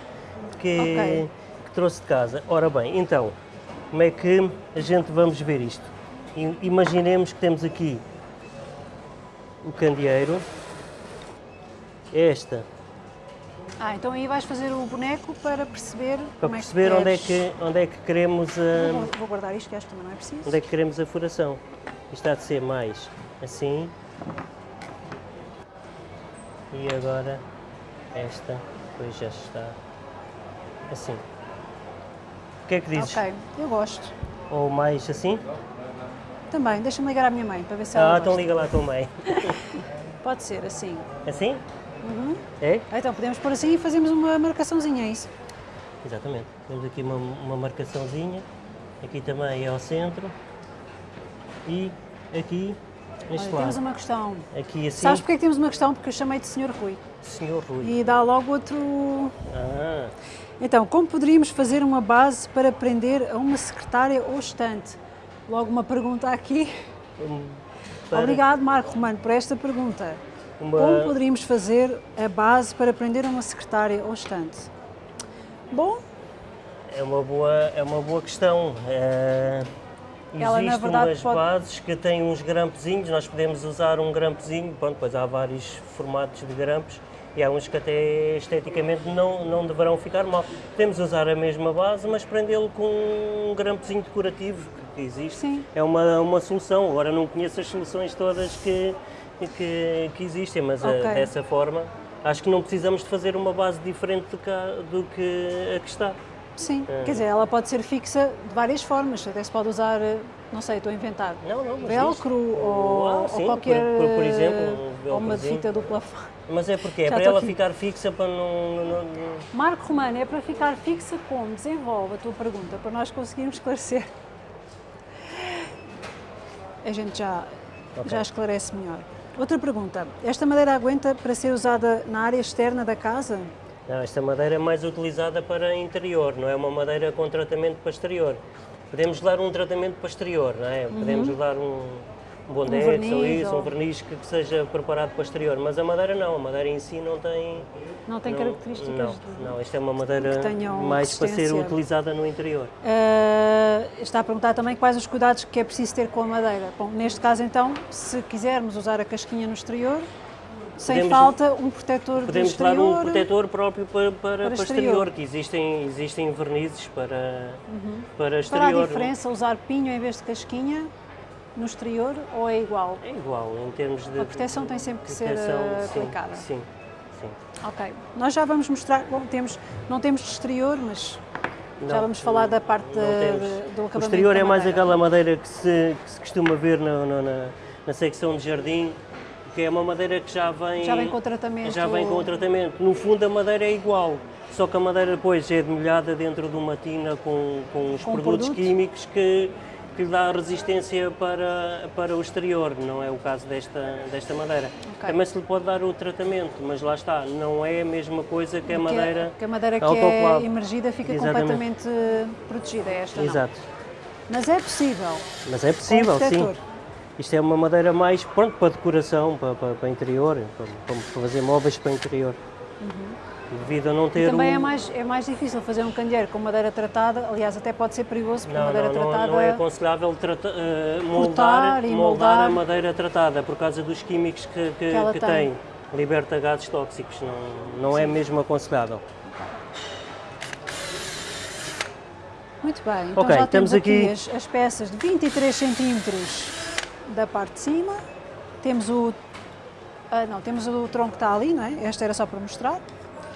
que,
Ok.
que trouxe de casa. Ora bem, então, como é que a gente vamos ver isto? Imaginemos que temos aqui o candeeiro, esta,
Ah, então aí vais fazer o boneco para perceber
para
como
perceber
é que
onde é que, onde é que queremos a,
Vou, vou guardar isto, que esta também não é preciso.
onde é que queremos a furação. Isto há de ser mais assim. E agora esta, depois já está assim. O que é que dizes?
Ok, eu gosto.
Ou mais assim?
Também, deixa-me ligar à minha mãe para ver se ela
Ah, então liga lá também.
Pode ser assim.
Assim?
Uhum.
É?
Ah, Então podemos pôr assim e fazemos uma marcaçãozinha, é isso?
Exatamente. Temos aqui uma, uma marcaçãozinha. Aqui também é ao centro. E aqui, neste
Olha, temos uma questão.
Aqui assim,
Sabes porque é que temos uma questão? Porque eu chamei de Sr. Rui.
Senhor Rui.
E dá logo outro...
Ah,
Então, como poderíamos fazer uma base para prender a uma secretária ou estante? Logo uma pergunta aqui.
um, para
Obrigado, Marco Romano, por esta pergunta.
Uma-
Como poderíamos fazer a base para prender a uma secretária ou estante? Bom,
É uma boa, é uma boa questão.
Ela, na
Existem
verdade,
umas
pode-
bases que têm uns grampezinhos, nós podemos usar um grampezinho, pronto, depois há vários formatos de grampos e há uns que até esteticamente não, não deverão ficar mal. Podemos usar a mesma base, mas prendê-lo com um grampezinho decorativo que existe.
Sim.
É uma, uma solução. Agora não conheço as soluções todas que, que, que existem, mas eh,
Ok.
dessa forma acho que não precisamos de fazer uma base diferente do que, a- do que a que está.
sim.
É.
Quer dizer, ela pode ser fixa de várias formas. Até se pode usar, eh, não sei, estou a inventar.
Não, não, mas
Velcro ou,
Ah,
ou
sim,
qualquer.
por- por- por exemplo, um
ou uma fita do plafond.
Mas é porque é
Já
para ela
aqui.
ficar fixa para não. não- não-
Marco Romano, é para ficar fixa como? Desenvolve a tua pergunta, para nós conseguirmos esclarecer. A gente já,
Ok.
já esclarece melhor. Outra pergunta. Esta madeira aguenta para ser usada na área externa da casa?
Não, esta madeira é mais utilizada para interior, não é uma madeira com tratamento para exterior. Podemos dar um tratamento para exterior, não é? Podemos dar um, um bondex ou
Uhum. verniz
isso,
ou-
um verniz que, que seja preparado para exterior. Mas a madeira não, a madeira em si não tem.
Não tem
não-
características
Não,
de-
não, esta é uma madeira mais para ser utilizada no interior.
Ah, está a perguntar também quais os cuidados que é preciso ter com a madeira. Bom, neste caso então, se quisermos usar a casquinha no exterior, sem
Podemos-
falta um protetor
Podemos
exterior.
um protetor próprio para, para, para
exterior.
exterior, que existem, existem vernizes para, para
Para a
exterior.
diferença, usar pinho em vez de casquinha no exterior ou é igual?
É igual, em termos de.
A proteção tem sempre que ser,
proteção,
eh,
sim,
aplicada.
Sim, sim.
Ok. Nós já vamos mostrar, bom, temos, não temos de exterior, mas já
Não,
vamos falar da parte de- do acabamento
O exterior é mais aquela madeira que se, que se costuma ver na, na, na- na secção de jardim, que é uma madeira que já vem.
Já vem com o tratamento.
Já vem com o tratamento. No fundo, a madeira é igual, só que a madeira depois é demolhada dentro de uma tina com, com os
Com
produtos
produto.
químicos que, que lhe dá resistência para, para o exterior. Não é o caso desta, desta madeira.
Ok.
Também se lhe pode dar o tratamento, mas lá está, não é a mesma coisa que a madeira.
que a madeira que é emergida fica
Exatamente.
completamente protegida, esta não.
Exato.
Mas é possível.
Mas é possível, sim. Isto é uma madeira mais pronto para decoração, para, para, para interior, para, para fazer móveis para interior. Devido a não ter.
Também
um...
é mais, é mais difícil fazer um candeeiro com madeira tratada, aliás, até pode ser perigoso, porque
Não,
madeira
não, não,
tratada.
não é aconselhável trata,
Cortar
moldar,
e
moldar a
moldar.
madeira tratada por causa dos químicos que, que,
ela
que
tem.
tem. Liberta gases tóxicos, não, não é mesmo aconselhável.
Muito bem, então
Ok,
já temos
temos
aqui,
aqui-
as, as peças de 23 centímetros da parte de cima. Temos o. ah, não, temos o tronco que está ali, não é? Esta era só para mostrar.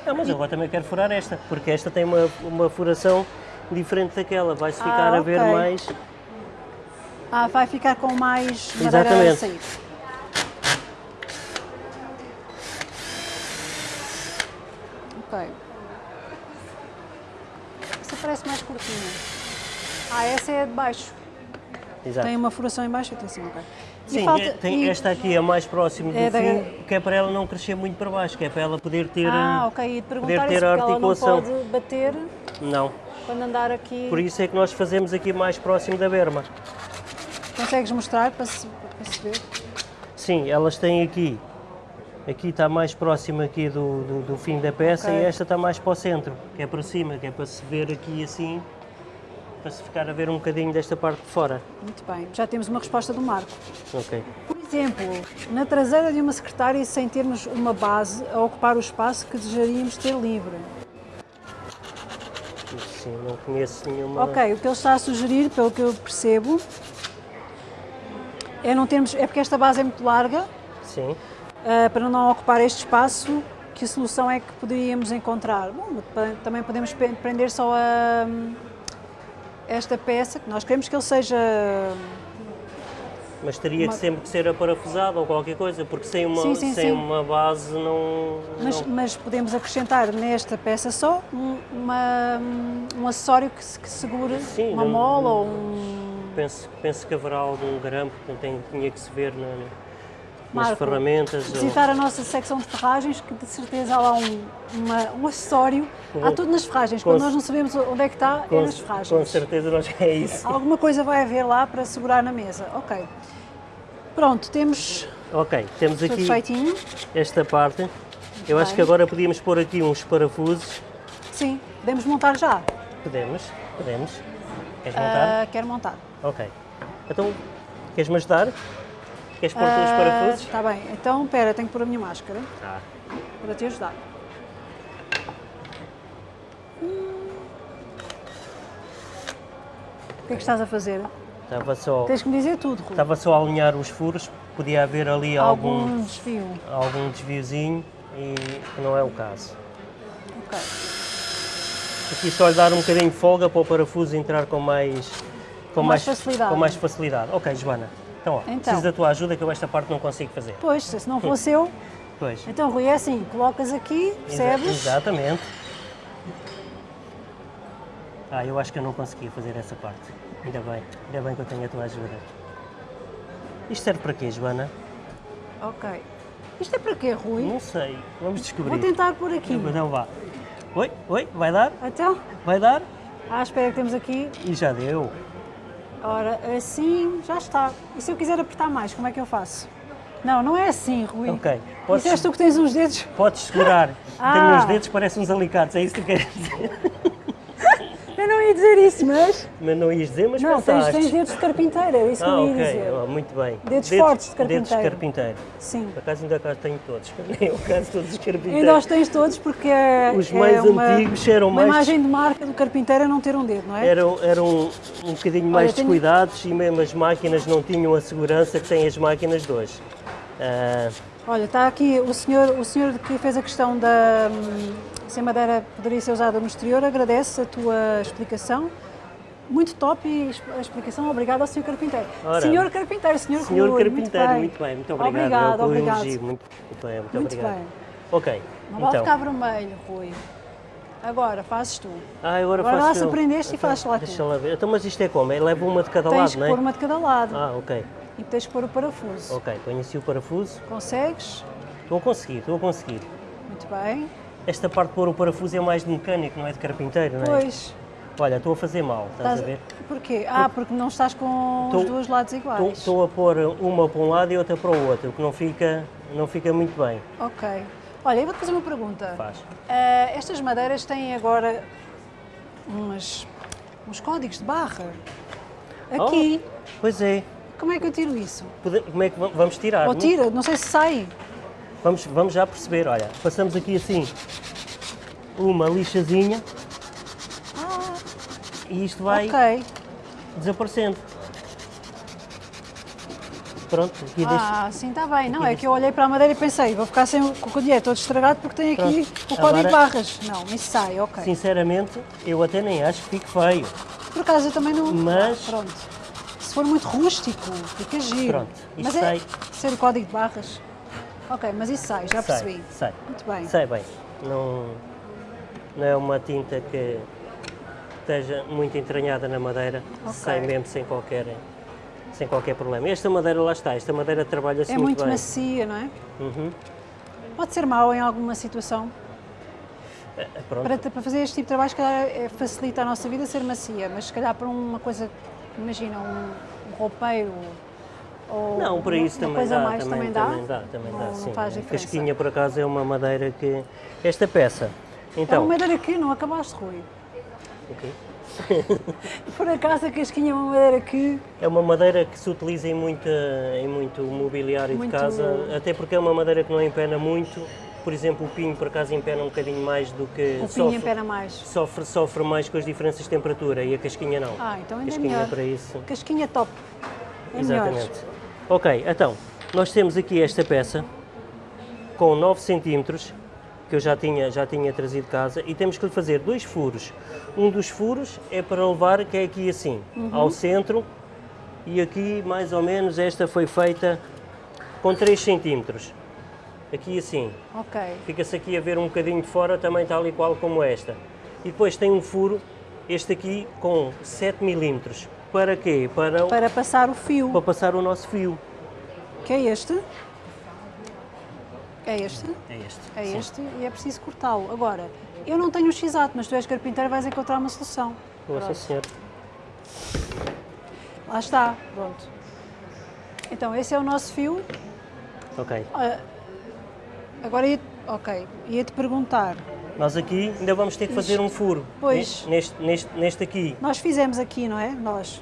Não, mas eu agora também quero furar esta, porque esta tem uma, uma furação diferente daquela, vai-se ficar
Ah,
a ver mais.
Ah, vai ficar com mais madeira a
Exatamente.
sair. Ok. Essa parece mais curtinha. Ah, essa é a de baixo.
Exato.
Tem uma furação em baixo e tem assim, ok.
Sim,
falta-
é- tem, esta aqui é mais próximo do
É da-
fim, que é para ela não crescer muito para baixo, que é para ela poder ter.
Ah, ok. De
poder ter a
porque ela não
articulação.
pode bater
Não.
quando andar aqui.
Por isso é que nós fazemos aqui mais próximo da berma.
Consegues mostrar para se, para se ver?
Sim, elas têm aqui. Aqui está mais próximo aqui do, do, do fim da peça
Ok.
e esta está mais para o centro, que é para cima, que é para se ver aqui assim, para se ficar a ver um bocadinho desta parte de fora.
Muito bem. Já temos uma resposta do Marco.
Ok.
Por exemplo, na traseira de uma secretária sem termos uma base a ocupar o espaço que desejaríamos ter livre.
Sim, não conheço nenhuma.
Ok, o que ele está a sugerir, pelo que eu percebo, é não termos, é porque esta base é muito larga,
Sim.
ah, para não ocupar este espaço, que solução é que poderíamos encontrar? Bom, também podemos prender só a esta peça, que nós queremos que ele seja
Mas teria
Uma-
que sempre que ser aparafusado ou qualquer coisa, porque sem uma,
Sim, sim,
sem
sim.
uma base não.
Mas,
não-
mas podemos acrescentar nesta peça só um, uma- um acessório que, que segure uma mola ou um.
Penso, penso que haverá algum grampo que tinha que se ver na- nas
Marco,
ferramentas. ou-
Visitar a nossa secção de ferragens, que de certeza há lá um, uma- um acessório. Há tudo nas ferragens. Quando nós não sabemos onde é que está, é
com,
nas ferragens.
com certeza nós é isso.
Alguma coisa vai haver lá para segurar na mesa. Ok. Pronto, temos
Ok, temos
tudo
aqui
feitinho.
esta parte. Eu acho
bem.
que agora podíamos pôr aqui uns parafusos.
Sim, podemos montar já.
Podemos, podemos. Queres montar?
Ah, quero montar.
Ok. Então, queres-me ajudar? Queres pôr os parafusos?
Está bem. Então, espera, tenho que pôr a minha máscara
Tá.
para te ajudar. O que é que estás a fazer?
Estava só,
Tens que me dizer tudo, Rui.
estava só a alinhar os furos. Podia haver ali algum,
Algum desvio.
algum desviozinho e não é o caso.
Ok.
Aqui só lhe dar um bocadinho de folga para o parafuso entrar com mais,
Com mais facilidade.
Com mais facilidade. Ok, Joana. Então, ó,
Então.
preciso da tua ajuda que eu esta parte não consigo fazer.
Pois, se não fosse eu.
Pois.
Então, Rui, é assim: colocas aqui, percebes?
Exatamente. Ah, eu acho que eu não conseguia fazer essa parte. Ainda bem, ainda bem que eu tenho a tua ajuda. Isto serve para quê, Joana?
Ok. Isto é para quê, Rui?
Não sei, vamos descobrir.
Vou tentar por aqui.
Então vá. Oi, oi, vai dar?
Então,
Vai dar?
ah, espera que temos aqui.
E já deu.
Ora, assim, já está. E se eu quiser apertar mais, como é que eu faço? Não, não é assim, Rui.
Ok, podes-
és tu que tens uns dedos.
Podes segurar.
Ah.
Tenho uns dedos que parecem uns alicates, é isso que tu queres dizer?
Eu não ia dizer isso, mas.
Mas não ias dizer, mas
Não, tens,
pensaste.
tens dedos de carpinteiro, é isso que
Ah,
eu ia
ok,
dizer.
Ah, muito bem.
Dedos fortes de
Dedos de
carpinteiro.
carpinteiro.
Sim.
Por acaso ainda cá tenho todos. Nem o caso todos os carpinteiros.
Ainda os tens todos porque é,
Os
é
mais
uma,
antigos eram
uma
mais-
imagem de marca do carpinteiro é não ter um dedo, não é?
Eram, eram um bocadinho mais
tenho-
descuidados e mesmo as máquinas não tinham a segurança que têm as máquinas de hoje. Ah,
Olha, está aqui o senhor, o senhor que fez a questão da hum, se a madeira poderia ser usada no exterior, agradece a tua explicação. Muito top e a explicação. Obrigado ao senhor carpinteiro.
Ora,
senhor carpinteiro, senhor
senhor
Rui,
carpinteiro,
muito
muito
bem.
bem, muito obrigado.
Obrigado,
é
obrigado.
elogio. Muito, muito bem, muito,
Muito
obrigado.
bem.
Ok,
Não vale
então.
ficar vermelho, Rui. Agora, fazes tu.
Ah, agora,
Agora lá
faço
se
eu.
aprendeste e fazes lá tu.
Deixa lá ver. Então, mas isto é como? É, leva uma de cada
Tens
lado,
que
não é?
pôr uma de cada lado
Ah, ok.
e tens que pôr o parafuso.
Ok, ponho assim o parafuso.
Consegues?
Estou a conseguir, estou a conseguir.
Muito bem.
Esta parte de pôr o parafuso é mais de mecânico, não é de carpinteiro, não é?
Pois.
Olha, estou a fazer mal, estás, a ver?
Porquê? Ah, porque não estás com
Tô-
os dois lados iguais.
Estou a pôr uma para um lado e outra para o outro, o que não fica, não fica muito bem.
Ok. Olha, eu vou-te fazer uma pergunta.
Faz.
Ah, estas madeiras têm agora umas, uns códigos de barra. Aqui.
Pois é.
Como é que eu tiro isso?
Pode- Como é que va- vamos tirar?
Ou tira? Não sei se sai.
Vamos, vamos já perceber, olha, passamos aqui assim uma lixazinha
Ah,
e isto vai
ok.
desaparecendo. Pronto, aqui deixo.
Ah, sim, está bem. Não, é que eu olhei para a madeira e pensei, vou ficar sem o candeeiro todo estragado porque tem aqui o código de barras. Não, isso sai, ok.
Sinceramente, eu até nem acho que fique feio.
Por acaso eu também não.
Mas-
Pronto. Se for muito rústico, fica giro.
Pronto, isso
mas é
sai.
ser o código de barras. Ok, mas isso sai, já percebi.
sai.
Muito bem.
Sai bem. Não, não é uma tinta que esteja muito entranhada na madeira.
Ok.
Sai mesmo sem qualquer, sem qualquer problema. Esta madeira lá está. Esta madeira trabalha-se
É
muito,
muito
bem.
macia, não é?
Uhum.
Pode ser mau em alguma situação.
Eh, Pronto.
Para, para fazer este tipo de trabalho, se calhar, é- facilita a nossa vida ser macia, mas se calhar para uma coisa, imagina, um, um roupeiro ou
Não, para isso
uma
também
coisa
dá,
mais,
também,
também dá?
também dá, também dá,
não
sim.
faz
A
diferença.
casquinha, por acaso, é uma madeira que... Esta peça,
É
então...
uma madeira que não acabaste, Rui.
O quê?
Por acaso a casquinha é uma madeira que
É uma madeira que se utiliza em, muita, em muito mobiliário
Muito-
de casa, até porque é uma madeira que não empena muito. Por exemplo, o pinho, por acaso, empena um bocadinho mais do que...
o pinho
sofre,
empena mais.
Sofre, sofre mais com as diferenças de temperatura e a casquinha não.
Ah, então ainda é
casquinha
melhor.
para isso.
Casquinha top. É melhor.
Ok, então, nós temos aqui esta peça com 9 centímetros que eu já tinha, já tinha trazido de casa e temos que lhe fazer dois furos. Um dos furos é para levar, que é aqui assim,
Uhum.
ao centro e aqui mais ou menos esta foi feita com 3 centímetros. Aqui assim,
Ok.
fica-se aqui a ver um bocadinho de fora também tal e qual como esta. E depois tem um furo, este aqui com 7 milímetros. Para quê? Para,
Para passar o fio,
para passar o nosso fio.
que é este. É este.
É este.
É
sim.
este e é preciso cortá-lo. Agora, eu não tenho o x-ato, mas tu és carpinteiro vais encontrar uma solução.
Nossa. Senhora.
Lá está, pronto. Então, esse é o nosso fio.
Ok.
Ah, Agora, ia, ok, ia-te perguntar.
Nós aqui ainda vamos ter que fazer um furo.
Pois.
Neste, neste, neste aqui.
Nós fizemos aqui, não é? Nós.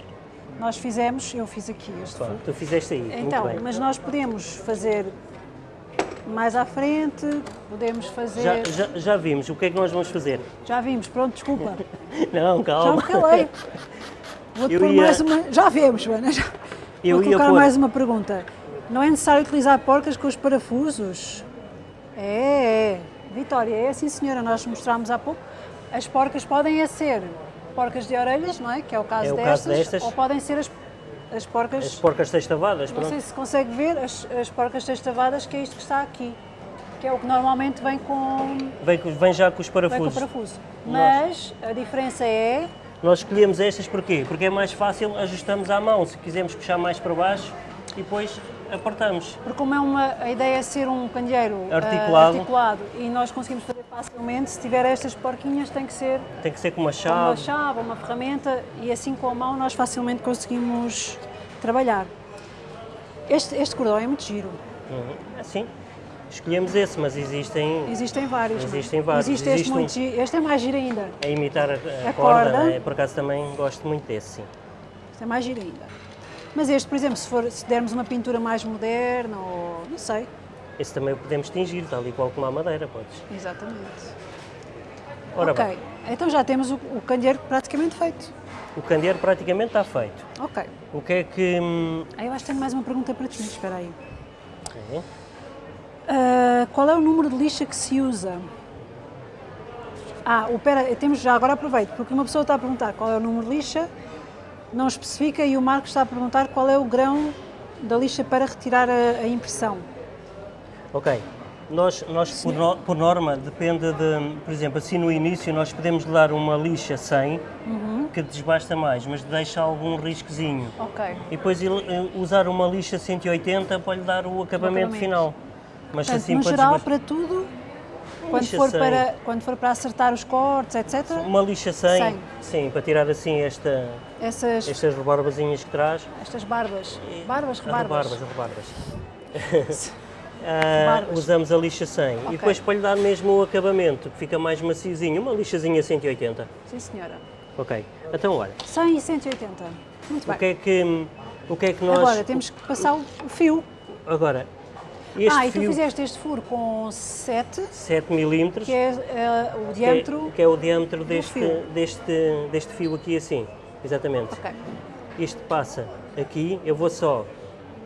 Nós fizemos, eu fiz aqui este.
Pronto, tu fizeste aí.
Então, mas nós podemos fazer mais à frente, podemos fazer...
Já, já, já vimos. O que é que nós vamos fazer?
Já vimos, pronto, desculpa.
Não,
Já me
calma.
calei. Vou-te pôr
ia-
mais uma... Já vemos, Joana. Já...
Eu
Vou colocar
pôr-
mais uma pergunta. Não é necessário utilizar porcas com os parafusos? É, é. Vitória, é assim, senhora. Nós mostramos há pouco. As porcas podem é ser porcas de orelhas, não é? Que é o caso,
É o
destas,
caso destas.
Ou podem ser as, as porcas...
As porcas testavadas,
Não
pronto.
sei se consegue ver as, as porcas testavadas, que é isto que está aqui. Que é o que normalmente vem com,
Vem, vem já com os
vem com
parafusos.
parafuso. Mas a diferença é
Nós escolhemos estas porquê? Porque é mais fácil, ajustamos à mão. Se quisermos puxar mais para baixo e depois
Porque como é uma, a ideia é ser um candeeiro ah,
Articulado.
articulado e nós conseguimos fazer facilmente, se tiver estas porquinhas tem que ser
Tem que ser com uma
com uma
chave.
chave, uma ferramenta e assim com a mão nós facilmente conseguimos trabalhar. Este, este cordão é muito giro.
Uhum. Assim. Escolhemos esse, mas existem
Existem vários. é?
Existem vários.
Existe este
Existe um-
muito giro. Este é mais giro ainda.
a imitar a, a
A
corda.
corda.
né? Por acaso também gosto muito desse, sim.
Este é mais giro ainda. Mas este, por exemplo, se, for, se dermos uma pintura mais moderna ou não sei.
Esse também o podemos tingir, tal e qual como a madeira, podes.
Exatamente.
Ora
ok,
bem,
então já temos o, o candeeiro praticamente feito.
o candeeiro praticamente está feito.
Ok.
O que é que... hum,
Ah, eu acho que tenho mais uma pergunta para ti, espera aí.
é?
Ah, qual é o número de lixa que se usa? Ah, o, pera, temos já, agora aproveito, porque uma pessoa está a perguntar qual é o número de lixa, não especifica, e o Marcos está a perguntar qual é o grão da lixa para retirar a, a impressão.
Ok. Nós, nós por, no- por norma, depende de, por exemplo, assim no início nós podemos dar uma lixa 100,
Uhum.
que desbasta mais, mas deixa algum riscozinho.
Ok.
E depois eh, usar uma lixa 180 para lhe dar o acabamento
acabamento.
final. Mas
Portanto,
assim
no geral,
desbastar-
para tudo, quando
lixa
for,
100.
para, quando for para acertar os cortes, etc.,
Uma lixa 100,
100.
sim, para tirar assim esta,
essas,
estas rebarbazinhas que traz.
estas barbas, barbas,
As
rebarbas,
rebarbas, rebarbas.
Rebarbas.
usamos a lixa 100
Ok.
e depois para lhe dar mesmo o acabamento, que fica mais maciozinho, uma lixazinha 180.
sim senhora,
Ok, então olha,
100 e 180, muito
o
bem.
que é que, o que, é que nós...
Agora temos que passar o fio.
Agora, este
ah, e tu
fio,
fizeste este furo com 7,
7 milímetros,
que é eh, o
que é-
diâmetro.
que é o diâmetro deste,
fio.
deste, deste fio aqui assim, exatamente.
Ok,
Isto passa aqui, eu vou só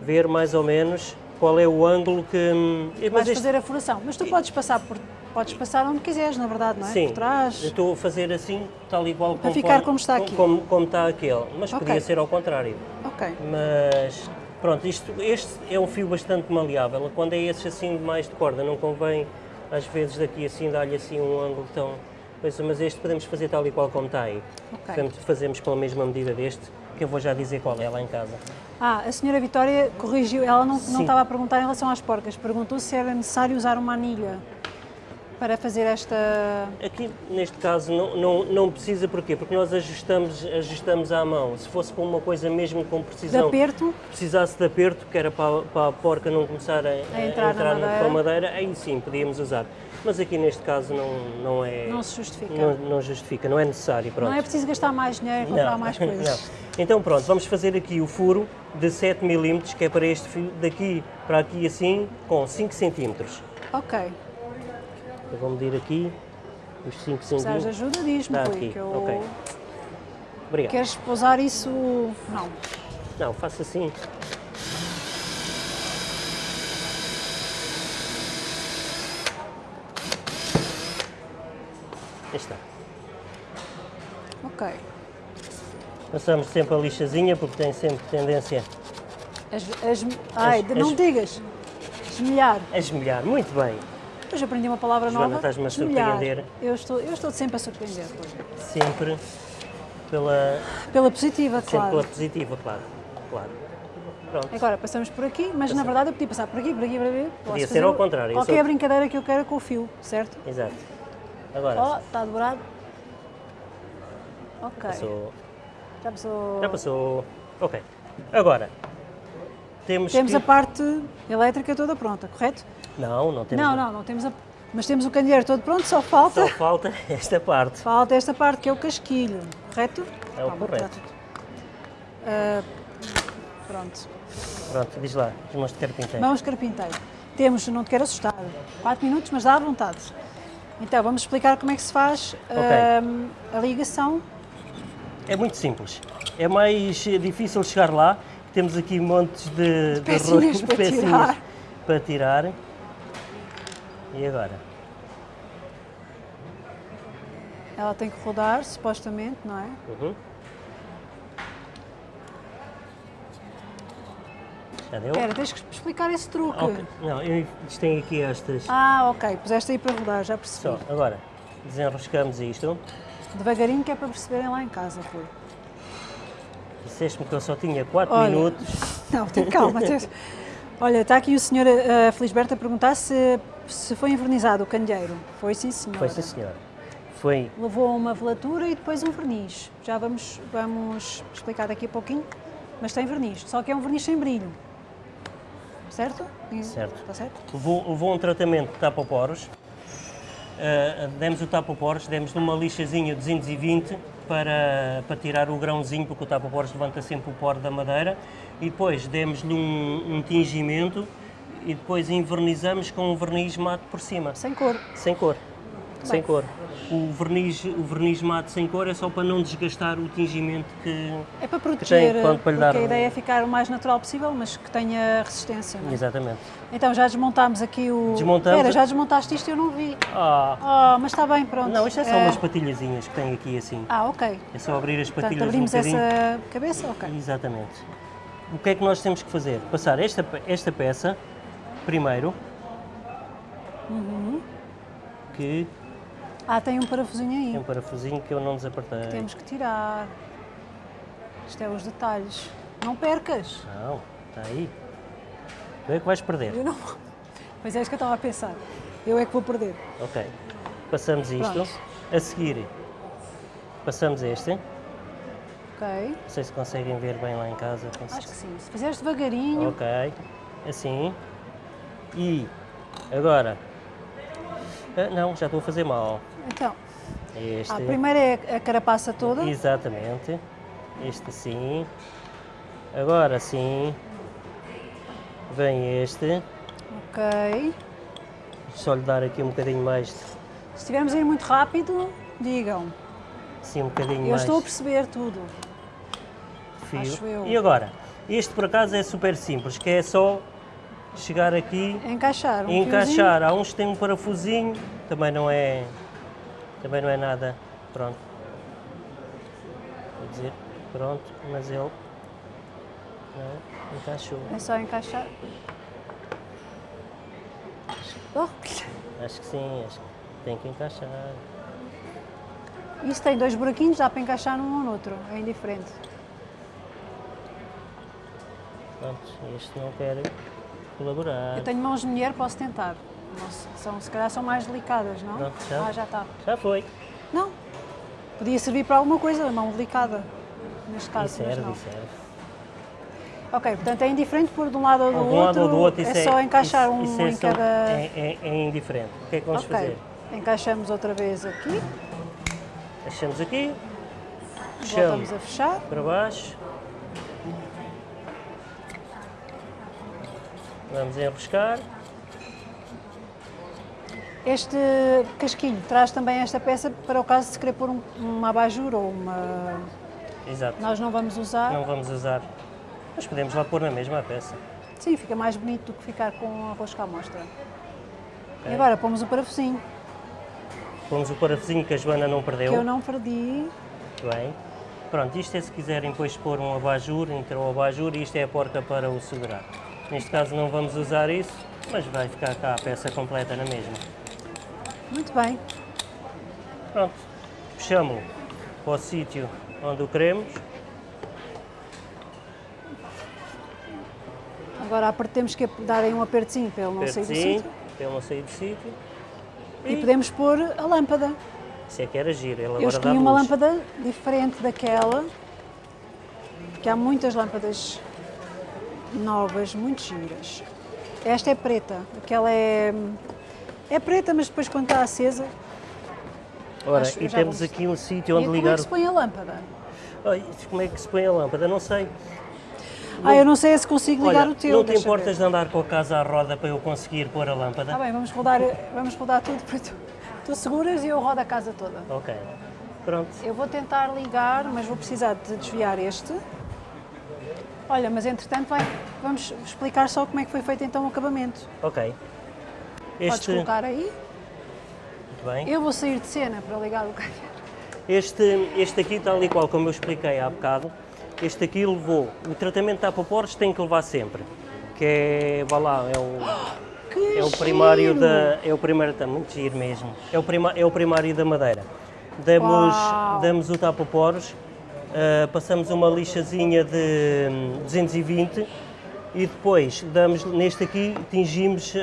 ver mais ou menos qual é o ângulo que... hum,
Vais
este-
fazer a furação, mas tu podes passar por podes passar onde quiseres, na verdade, não é?
Sim,
Por trás.
eu estou a fazer assim, tal igual
Para
como,
ficar como está aqui.
Como, como está aquele, mas
Ok.
podia ser ao contrário.
Ok.
Mas pronto, isto, este é um fio bastante maleável. Quando é esses assim mais de corda, não convém às vezes daqui assim dar-lhe assim um ângulo tão. coisa, Mas este podemos fazer tal e qual como está aí.
Ok.
Portanto, fazemos com a mesma medida deste, que eu vou já dizer qual é lá em casa.
Ah, a senhora Vitória corrigiu, ela não, não estava a perguntar em relação às porcas, perguntou se era necessário usar uma anilha para fazer esta.
Aqui, neste caso, não, não, não precisa, porquê? Porque nós ajustamos, ajustamos à mão. Se fosse para uma coisa mesmo com
de
precisão,
aperto.
precisasse de aperto, que era para, para a porca não começar a,
A entrar na
no-
madeira.
com a madeira, aí sim podíamos usar. Mas aqui neste caso não, não é.
Não se justifica.
Não, não justifica, não é necessário. Pronto.
Não é preciso gastar mais dinheiro e comprar
Não,
mais coisas.
não. Então pronto, vamos fazer aqui o furo de 7 mm, que é para este fio, daqui para aqui assim, com 5 cm.
Ok.
Eu vou medir aqui os 5
Se precisares de ajuda, diz-me,
aqui,
que eu...
ok. Obrigado.
Queres pousar isso? Não.
Não, faço assim. Aí está.
Ok.
Passamos sempre a lixazinha porque tem sempre tendência
As, as, ai,
As-
não
as-
digas. Esmelhar.
a esmelhar. Muito bem.
Hoje aprendi uma palavra
Joana,
nova.
estás-me a surpreender.
Eu estou, eu estou sempre a surpreender.
Sempre pela,
Pela positiva,
sempre
claro.
pela positiva, claro. claro. Pronto.
Agora passamos por aqui, mas na verdade eu podia passar por aqui, por aqui, por aqui.
Podia ser ao contrário,
Qualquer
sou-
brincadeira que eu queira com o fio, certo?
Exato. Agora,
Ó, está dobrado. Ok.
passou.
Já passou.
Já passou. Ok. Agora, temos
Temos
que...
a parte elétrica toda pronta, correto?
Não, não temos.
Não, não, não temos a. Mas temos o candeeiro todo pronto, só falta.
Só falta esta parte.
Falta esta parte que é o casquilho, correto?
É o
Ah, vou
correto.
tirar tudo. Ah, pronto.
Pronto, diz lá, os mãos de carpinteiro.
Vamos carpinteiro. Temos, não te quero assustar, 4 minutos, mas dá à vontade. Então, vamos explicar como é que se faz ahm, a ligação.
É muito simples. É mais difícil chegar lá. Temos aqui montes de, de
pecinhas
ro-
para
pecinhas
tirar.
para tirar. E agora?
Ela tem que rodar, supostamente, não é?
Uhum. Já deu?
Espera, tens que explicar esse truque.
Ok. Não, eu tem aqui estas.
Ah, ok, puseste aí para rodar, já percebi.
Só, agora, desenroscamos isto.
Devagarinho que é para perceberem lá em casa, Rui.
Disseste-me que eu só tinha 4
Olha,
minutos.
Não, tem calma. tens- Olha, está aqui o senhor uh, Felisberto a perguntar se, se foi envernizado o candeeiro. Foi sim, senhora.
Foi sim, senhor. Foi.
Levou uma velatura e depois um verniz. Já vamos, vamos explicar daqui a pouquinho. Mas tem verniz, só que é um verniz sem brilho. Certo?
Certo.
Está certo?
Levou, levou um tratamento de tapa-poros. Uh, demos o tapa-poros, demos uma lixazinha 220 para, para tirar o grãozinho, porque o tapa-poros levanta sempre o poro da madeira. E depois demos-lhe um, um tingimento e depois invernizamos com um verniz mate por cima.
Sem cor.
Sem cor. Sem cor. O verniz, o verniz mate sem cor é só para não desgastar o tingimento que.
É para proteger,
tem, para
porque
dar
a ideia é ficar o mais natural possível, mas que tenha resistência. É?
Exatamente.
Então já desmontámos aqui o.
Desmontamos.
Espera, já desmontaste isto e eu não vi.
Ah!
Oh, mas está bem, pronto.
Não, isto é só
Eh,
umas patilhazinhas que tem aqui assim.
Ah, ok.
É só abrir as
Portanto,
patilhas um
abrimos essa cabeça? Ok.
Exatamente. O que é que nós temos que fazer? Passar esta, esta peça primeiro.
Uhum.
Que
Ah, tem um parafusinho aí.
tem um parafusinho que eu não desapertei.
Temos que tirar. Isto é os detalhes. Não percas.
Não, está aí. Tu é que vais perder.
Eu não. Pois é, isso que eu estava a pensar. Eu é que vou perder.
Ok. Passamos isto.
Pronto.
A seguir, passamos este. Não
Ok.
sei se conseguem ver bem lá em casa.
Acho que sim. Se fizeres devagarinho.
Ok. Assim. E agora. Ah, não, já estou a fazer mal.
Então,
Este.
a primeira é a carapaça toda.
Exatamente. Este assim. Agora sim. Vem este.
Ok.
Só lhe dar aqui um bocadinho mais.
Se estivermos a ir muito rápido, digam.
Assim, um bocadinho
Eu
mais
estou a perceber tudo.
fio.
acho eu.
E agora? Este por acaso é super simples, que é só chegar aqui
Encaixar um
e encaixar. Há uns que têm um parafusinho, também não é, também não é nada, pronto. Vou dizer, pronto, mas ele não, encaixou.
É só encaixar. Oh,
Acho que sim, acho que tem que encaixar.
Isso tem dois buraquinhos, dá para encaixar num ou no outro, é indiferente.
Pronto, este não quer colaborar.
Eu tenho mãos de mulher, posso tentar. São, se calhar são mais delicadas, não?
Não, já.
Ah, já está.
Já foi.
Não. Podia servir para alguma coisa, mão delicada. Neste caso,
E serve, serve.
Ok, portanto é indiferente pôr de um lado ou do
um
outro.
lado ou do outro, isso
é só encaixar
isso-
um
isso é
em cada.
É, é- é indiferente. O que é que vamos
ok.
fazer?
Encaixamos outra vez aqui,
Deixamos aqui,
voltamos a fechar.
para baixo. Vamos enroscar.
Este casquinho traz também esta peça para o caso de se querer pôr um, uma abajur ou uma.
Exato.
Nós não vamos usar.
Não vamos usar. Mas podemos lá pôr na mesma peça.
Sim, fica mais bonito do que ficar com a rosca à mostra. E agora pomos o parafusinho,
Pomos o parafusinho que a Joana não perdeu.
que eu não perdi.
Muito bem. Pronto, isto é se quiserem depois pôr um abajur, entre o abajur e isto é a porca para o segurar. Neste caso não vamos usar isso, mas vai ficar cá a peça completa na mesma.
Muito bem.
Pronto, puxamos para o sítio onde o queremos.
Agora temos que dar aí um apertozinho para ele não sair do sítio.
para ele não sair do sítio.
E podemos pôr a lâmpada.
Isso é que era giro, ele
Eu escolhi uma lâmpada diferente daquela, porque há muitas lâmpadas novas, muito giras. Esta é preta, aquela é, é preta, mas depois quando está acesa...
Ora,
Acho-
e temos aqui um sítio
E
onde
como é
ligar...
que se põe a lâmpada?
Ai, como é que se põe a lâmpada? Não sei.
Ah, eu não sei se consigo ligar
Olha,
o teu.
não te importas
ver.
de andar com a casa à roda para eu conseguir pôr a lâmpada?
Tá bem, vamos rodar, vamos rodar tudo para tu. Tu seguras e eu rodo a casa toda.
Ok. Pronto.
Eu vou tentar ligar, mas vou precisar de desviar este. Olha, mas entretanto vai, vamos explicar só como é que foi feito então o acabamento.
Ok.
Podes
Este,
colocar aí.
muito bem.
Eu vou sair de cena para ligar o canhão.
Este, este aqui, tal e qual como eu expliquei há bocado, este aqui levou, o tratamento de tapa-poros tem que levar sempre, que é, vá lá, é o,
Que
é o primário
giro!
da, é o primário, está muito giro mesmo, é o, prima, é o primário da madeira. Damos,
Uau!
damos o tapa-poros, ah, passamos uma lixazinha de hum, 220 e depois damos, neste aqui, tingimos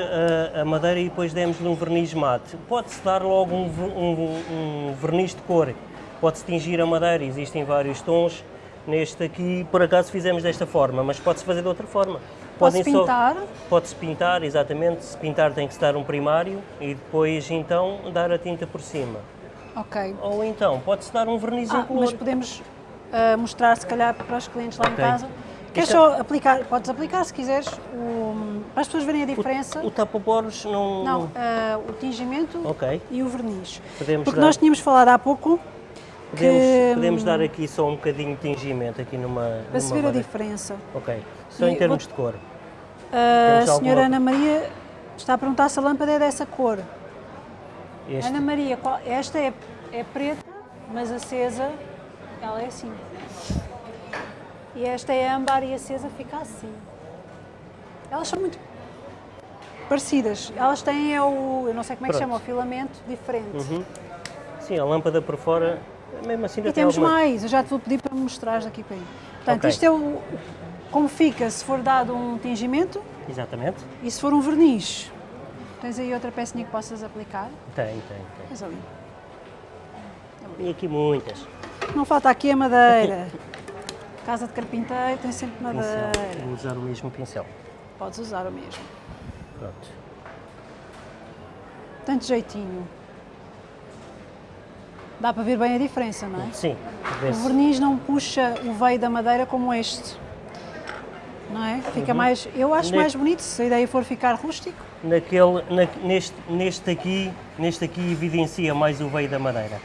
a, a madeira e depois demos-lhe um verniz mate. Pode-se dar logo um, um- um verniz de cor, pode-se tingir a madeira, existem vários tons. Neste aqui, por acaso, fizemos desta forma, mas pode-se fazer de outra forma. Podem só-
pintar?
Pode-se pintar, exatamente. Se pintar tem que se dar um primário e depois então dar a tinta por cima.
Ok.
Ou então pode-se dar um verniz
Ah,
incolor.
mas podemos ah, mostrar se calhar para os clientes lá
Ok.
em casa. Queres
é-
só aplicar, podes aplicar se quiseres, o- para as pessoas verem a diferença.
O tapa-poros não...
Não, ah, o tingimento
Ok.
e o verniz.
Podemos
Porque
dar-
nós tínhamos falado há pouco
Podemos,
que,
podemos dar aqui só um bocadinho de tingimento aqui numa...
para se
numa
ver a diferença.
Ok. Só
E
em termos
vou-
de cor.
A
Temos alguma-
senhora Ana Maria está a perguntar se a lâmpada é dessa cor.
Este,
Ana Maria, qual- esta é, é preta, mas acesa, ela é assim. E esta é âmbar e acesa fica assim. Elas são muito parecidas. Elas têm é o, eu não sei como é que
Pronto.
chama, o filamento diferente.
Uhum. Sim, a lâmpada por fora, mesmo assim
E
tem
temos
alguma...
mais, eu já te vou pedir para me mostrares daqui para aí. Portanto,
Ok.
isto é o, como fica se for dado um tingimento
Exatamente.
e se for um verniz. Tens aí outra pecinha que possas aplicar?
Tem, tem, tem.
Tens ali.
Tem aqui muitas.
Não falta aqui a madeira. Casa de carpinteiro tem sempre madeira.
Pincel. Vou usar o mesmo pincel.
Podes usar o mesmo.
Pronto.
Tanto jeitinho. Dá para ver bem a diferença, não é?
Sim,
O verniz não puxa o veio da madeira como este. Não é? Fica mais. Eu acho
Ne-
mais bonito se a ideia for ficar rústico.
Naquele, na- neste, neste aqui, neste aqui evidencia mais o veio da madeira.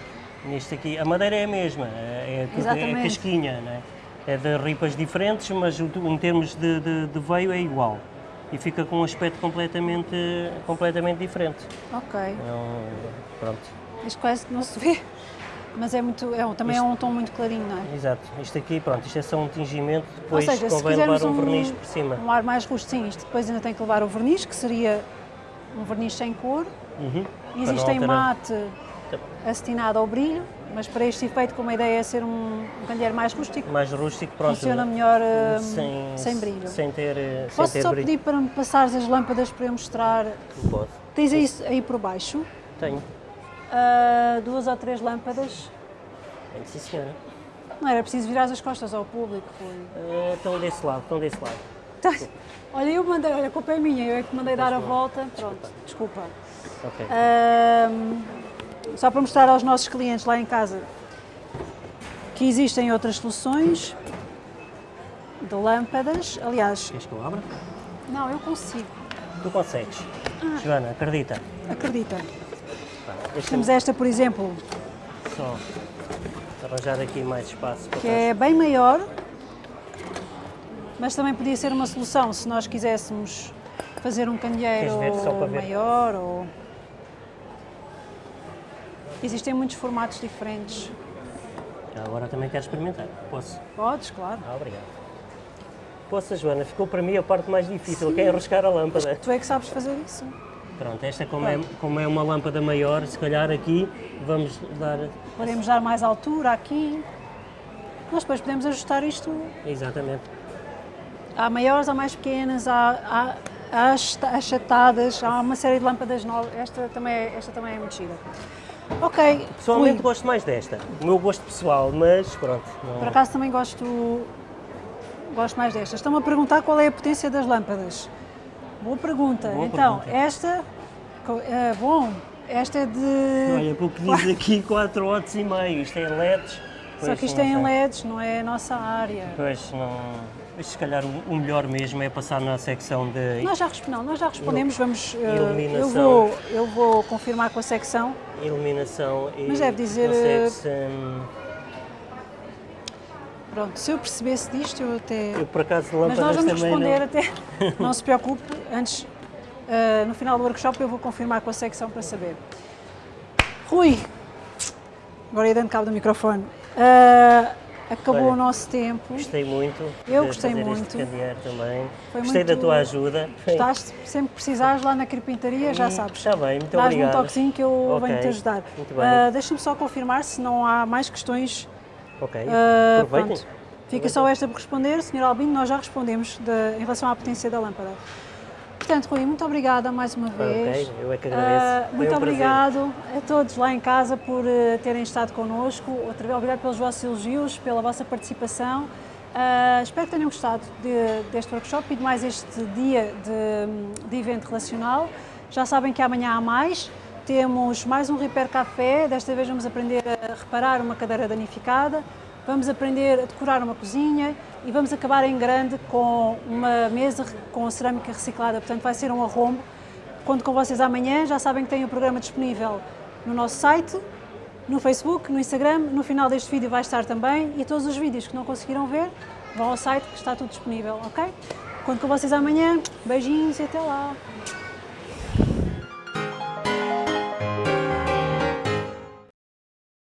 Neste aqui, a madeira é a mesma, é, é é casquinha, não é? É de ripas diferentes, mas em termos de, de, de veio é igual. E fica com um aspecto completamente, completamente diferente.
Ok.
Um- pronto,
Isto quase que não se vê, mas é muito, é, também é um tom muito clarinho, não é?
exato. Isto aqui, pronto, isto é só um tingimento, depois
Ou seja, se
convém levar
quisermos
um
um,
verniz por cima.
um ar mais rústico, sim, isto depois ainda tem que levar o verniz, que seria um verniz sem cor.
Uhum, para
Existe
não
em
alterar.
mate acetinado ao brilho, mas para este efeito, como a ideia é ser um, um candeeiro mais rústico,
Mais rústico, pronto.
funciona melhor hum,
sem,
sem brilho.
Sem ter, eh, sem
Posso
ter
só
brilho.
pedir para me passares as lâmpadas para eu mostrar?
Pode.
Tens aí, aí por baixo
Tenho.
ah, duas ou três lâmpadas.
Tenho, sim senhora.
Não era preciso virar as costas ao público.
Eh, estão desse lado, estão desse lado.
Tá. Olha, eu mandei, olha, a culpa é minha, eu é que mandei dar a volta. Pronto, desculpa.
Ok.
Ahm, só para mostrar aos nossos clientes lá em casa que existem outras soluções de lâmpadas. Aliás,
Queres que eu abra?
não, eu consigo,
Tu consegues.
Ah.
Joana, acredita.
acredita.
Deixa-me
Temos esta, por exemplo,
só arranjar aqui mais espaço para
que é bem maior, mas também podia ser uma solução se nós quiséssemos fazer um candeeiro maior ou... Existem muitos formatos diferentes.
Agora também quero experimentar. Posso?
Podes, claro.
Ah, obrigado. Posso, Joana? Ficou para mim a parte mais difícil, que é enroscar a lâmpada.
Tu é que sabes fazer isso.
Pronto, esta como é, como é uma lâmpada maior, se calhar aqui vamos dar...
Podemos dar mais altura aqui. Nós depois podemos ajustar isto.
Exatamente.
Há maiores, há mais pequenas, há, há, há achata- achatadas, há uma série de lâmpadas novas. Esta também é, esta também é muito gira. Ok,
Pessoalmente gosto mais desta. O meu gosto pessoal, mas pronto. não-
por acaso também gosto, gosto mais destas. Estão-me a perguntar qual é a potência das lâmpadas. Boa pergunta.
Boa
então,
pergunta.
esta, é, bom, esta é de...
Olha, porque diz aqui 4 watts e meio, isto é LEDs.
Só
Pois,
que isto é em. LEDs, não é a nossa área.
Pois, não... Mas se calhar o melhor mesmo é passar na secção de
Nós já, não, nós já respondemos, vamos, eh, eu,
Iluminação.
vou, eu vou confirmar com a secção.
iluminação e
Mas deve dizer,
consegue-se, hum,
Pronto, se eu percebesse disto, eu até...
Eu por acaso
Mas nós vamos responder
não...
até, não se preocupe, antes, eh, no final do workshop eu vou confirmar com a secção para saber. Rui, agora ia dando cabo do microfone, Eh, acabou
Olha,
o nosso tempo,
Gostei muito
Eu gostei muito.
também.
Foi
Gostei da
muito-
tua ajuda.
estás, sempre que precisares lá na carpintaria, já
Hum,
sabes.
Está bem, muito
Dás-me um
obrigado.
toquezinho que eu
Ok,
venho-te ajudar.
muito bem.
Ah, Deixa-me só confirmar se não há mais questões.
Ok,
Ah,
aproveitem.
pronto. Fica só esta por responder. Sr. Albino, nós já respondemos de- em relação à potência da lâmpada. Portanto, Rui, muito obrigada mais uma vez.
Ok, eu é que agradeço.
Ah,
Foi
muito
um prazer.
obrigado a todos lá em casa por eh, terem estado connosco. Obrigado pelos vossos elogios, pela vossa participação. Ah, espero que tenham gostado de- deste workshop e de mais este dia de, de evento relacional. Já sabem que amanhã há mais. Temos mais um Repair Café. Desta vez vamos aprender a reparar uma cadeira danificada. Vamos aprender a decorar uma cozinha e vamos acabar em grande com uma mesa com cerâmica reciclada. Portanto, vai ser um arrombo. Conto com vocês amanhã. Já sabem que têm o programa disponível no nosso site, no Facebook, no Instagram. No final deste vídeo vai estar também. E todos os vídeos que não conseguiram ver, vão ao site que está tudo disponível, ok? Conto com vocês amanhã. Beijinhos e até lá.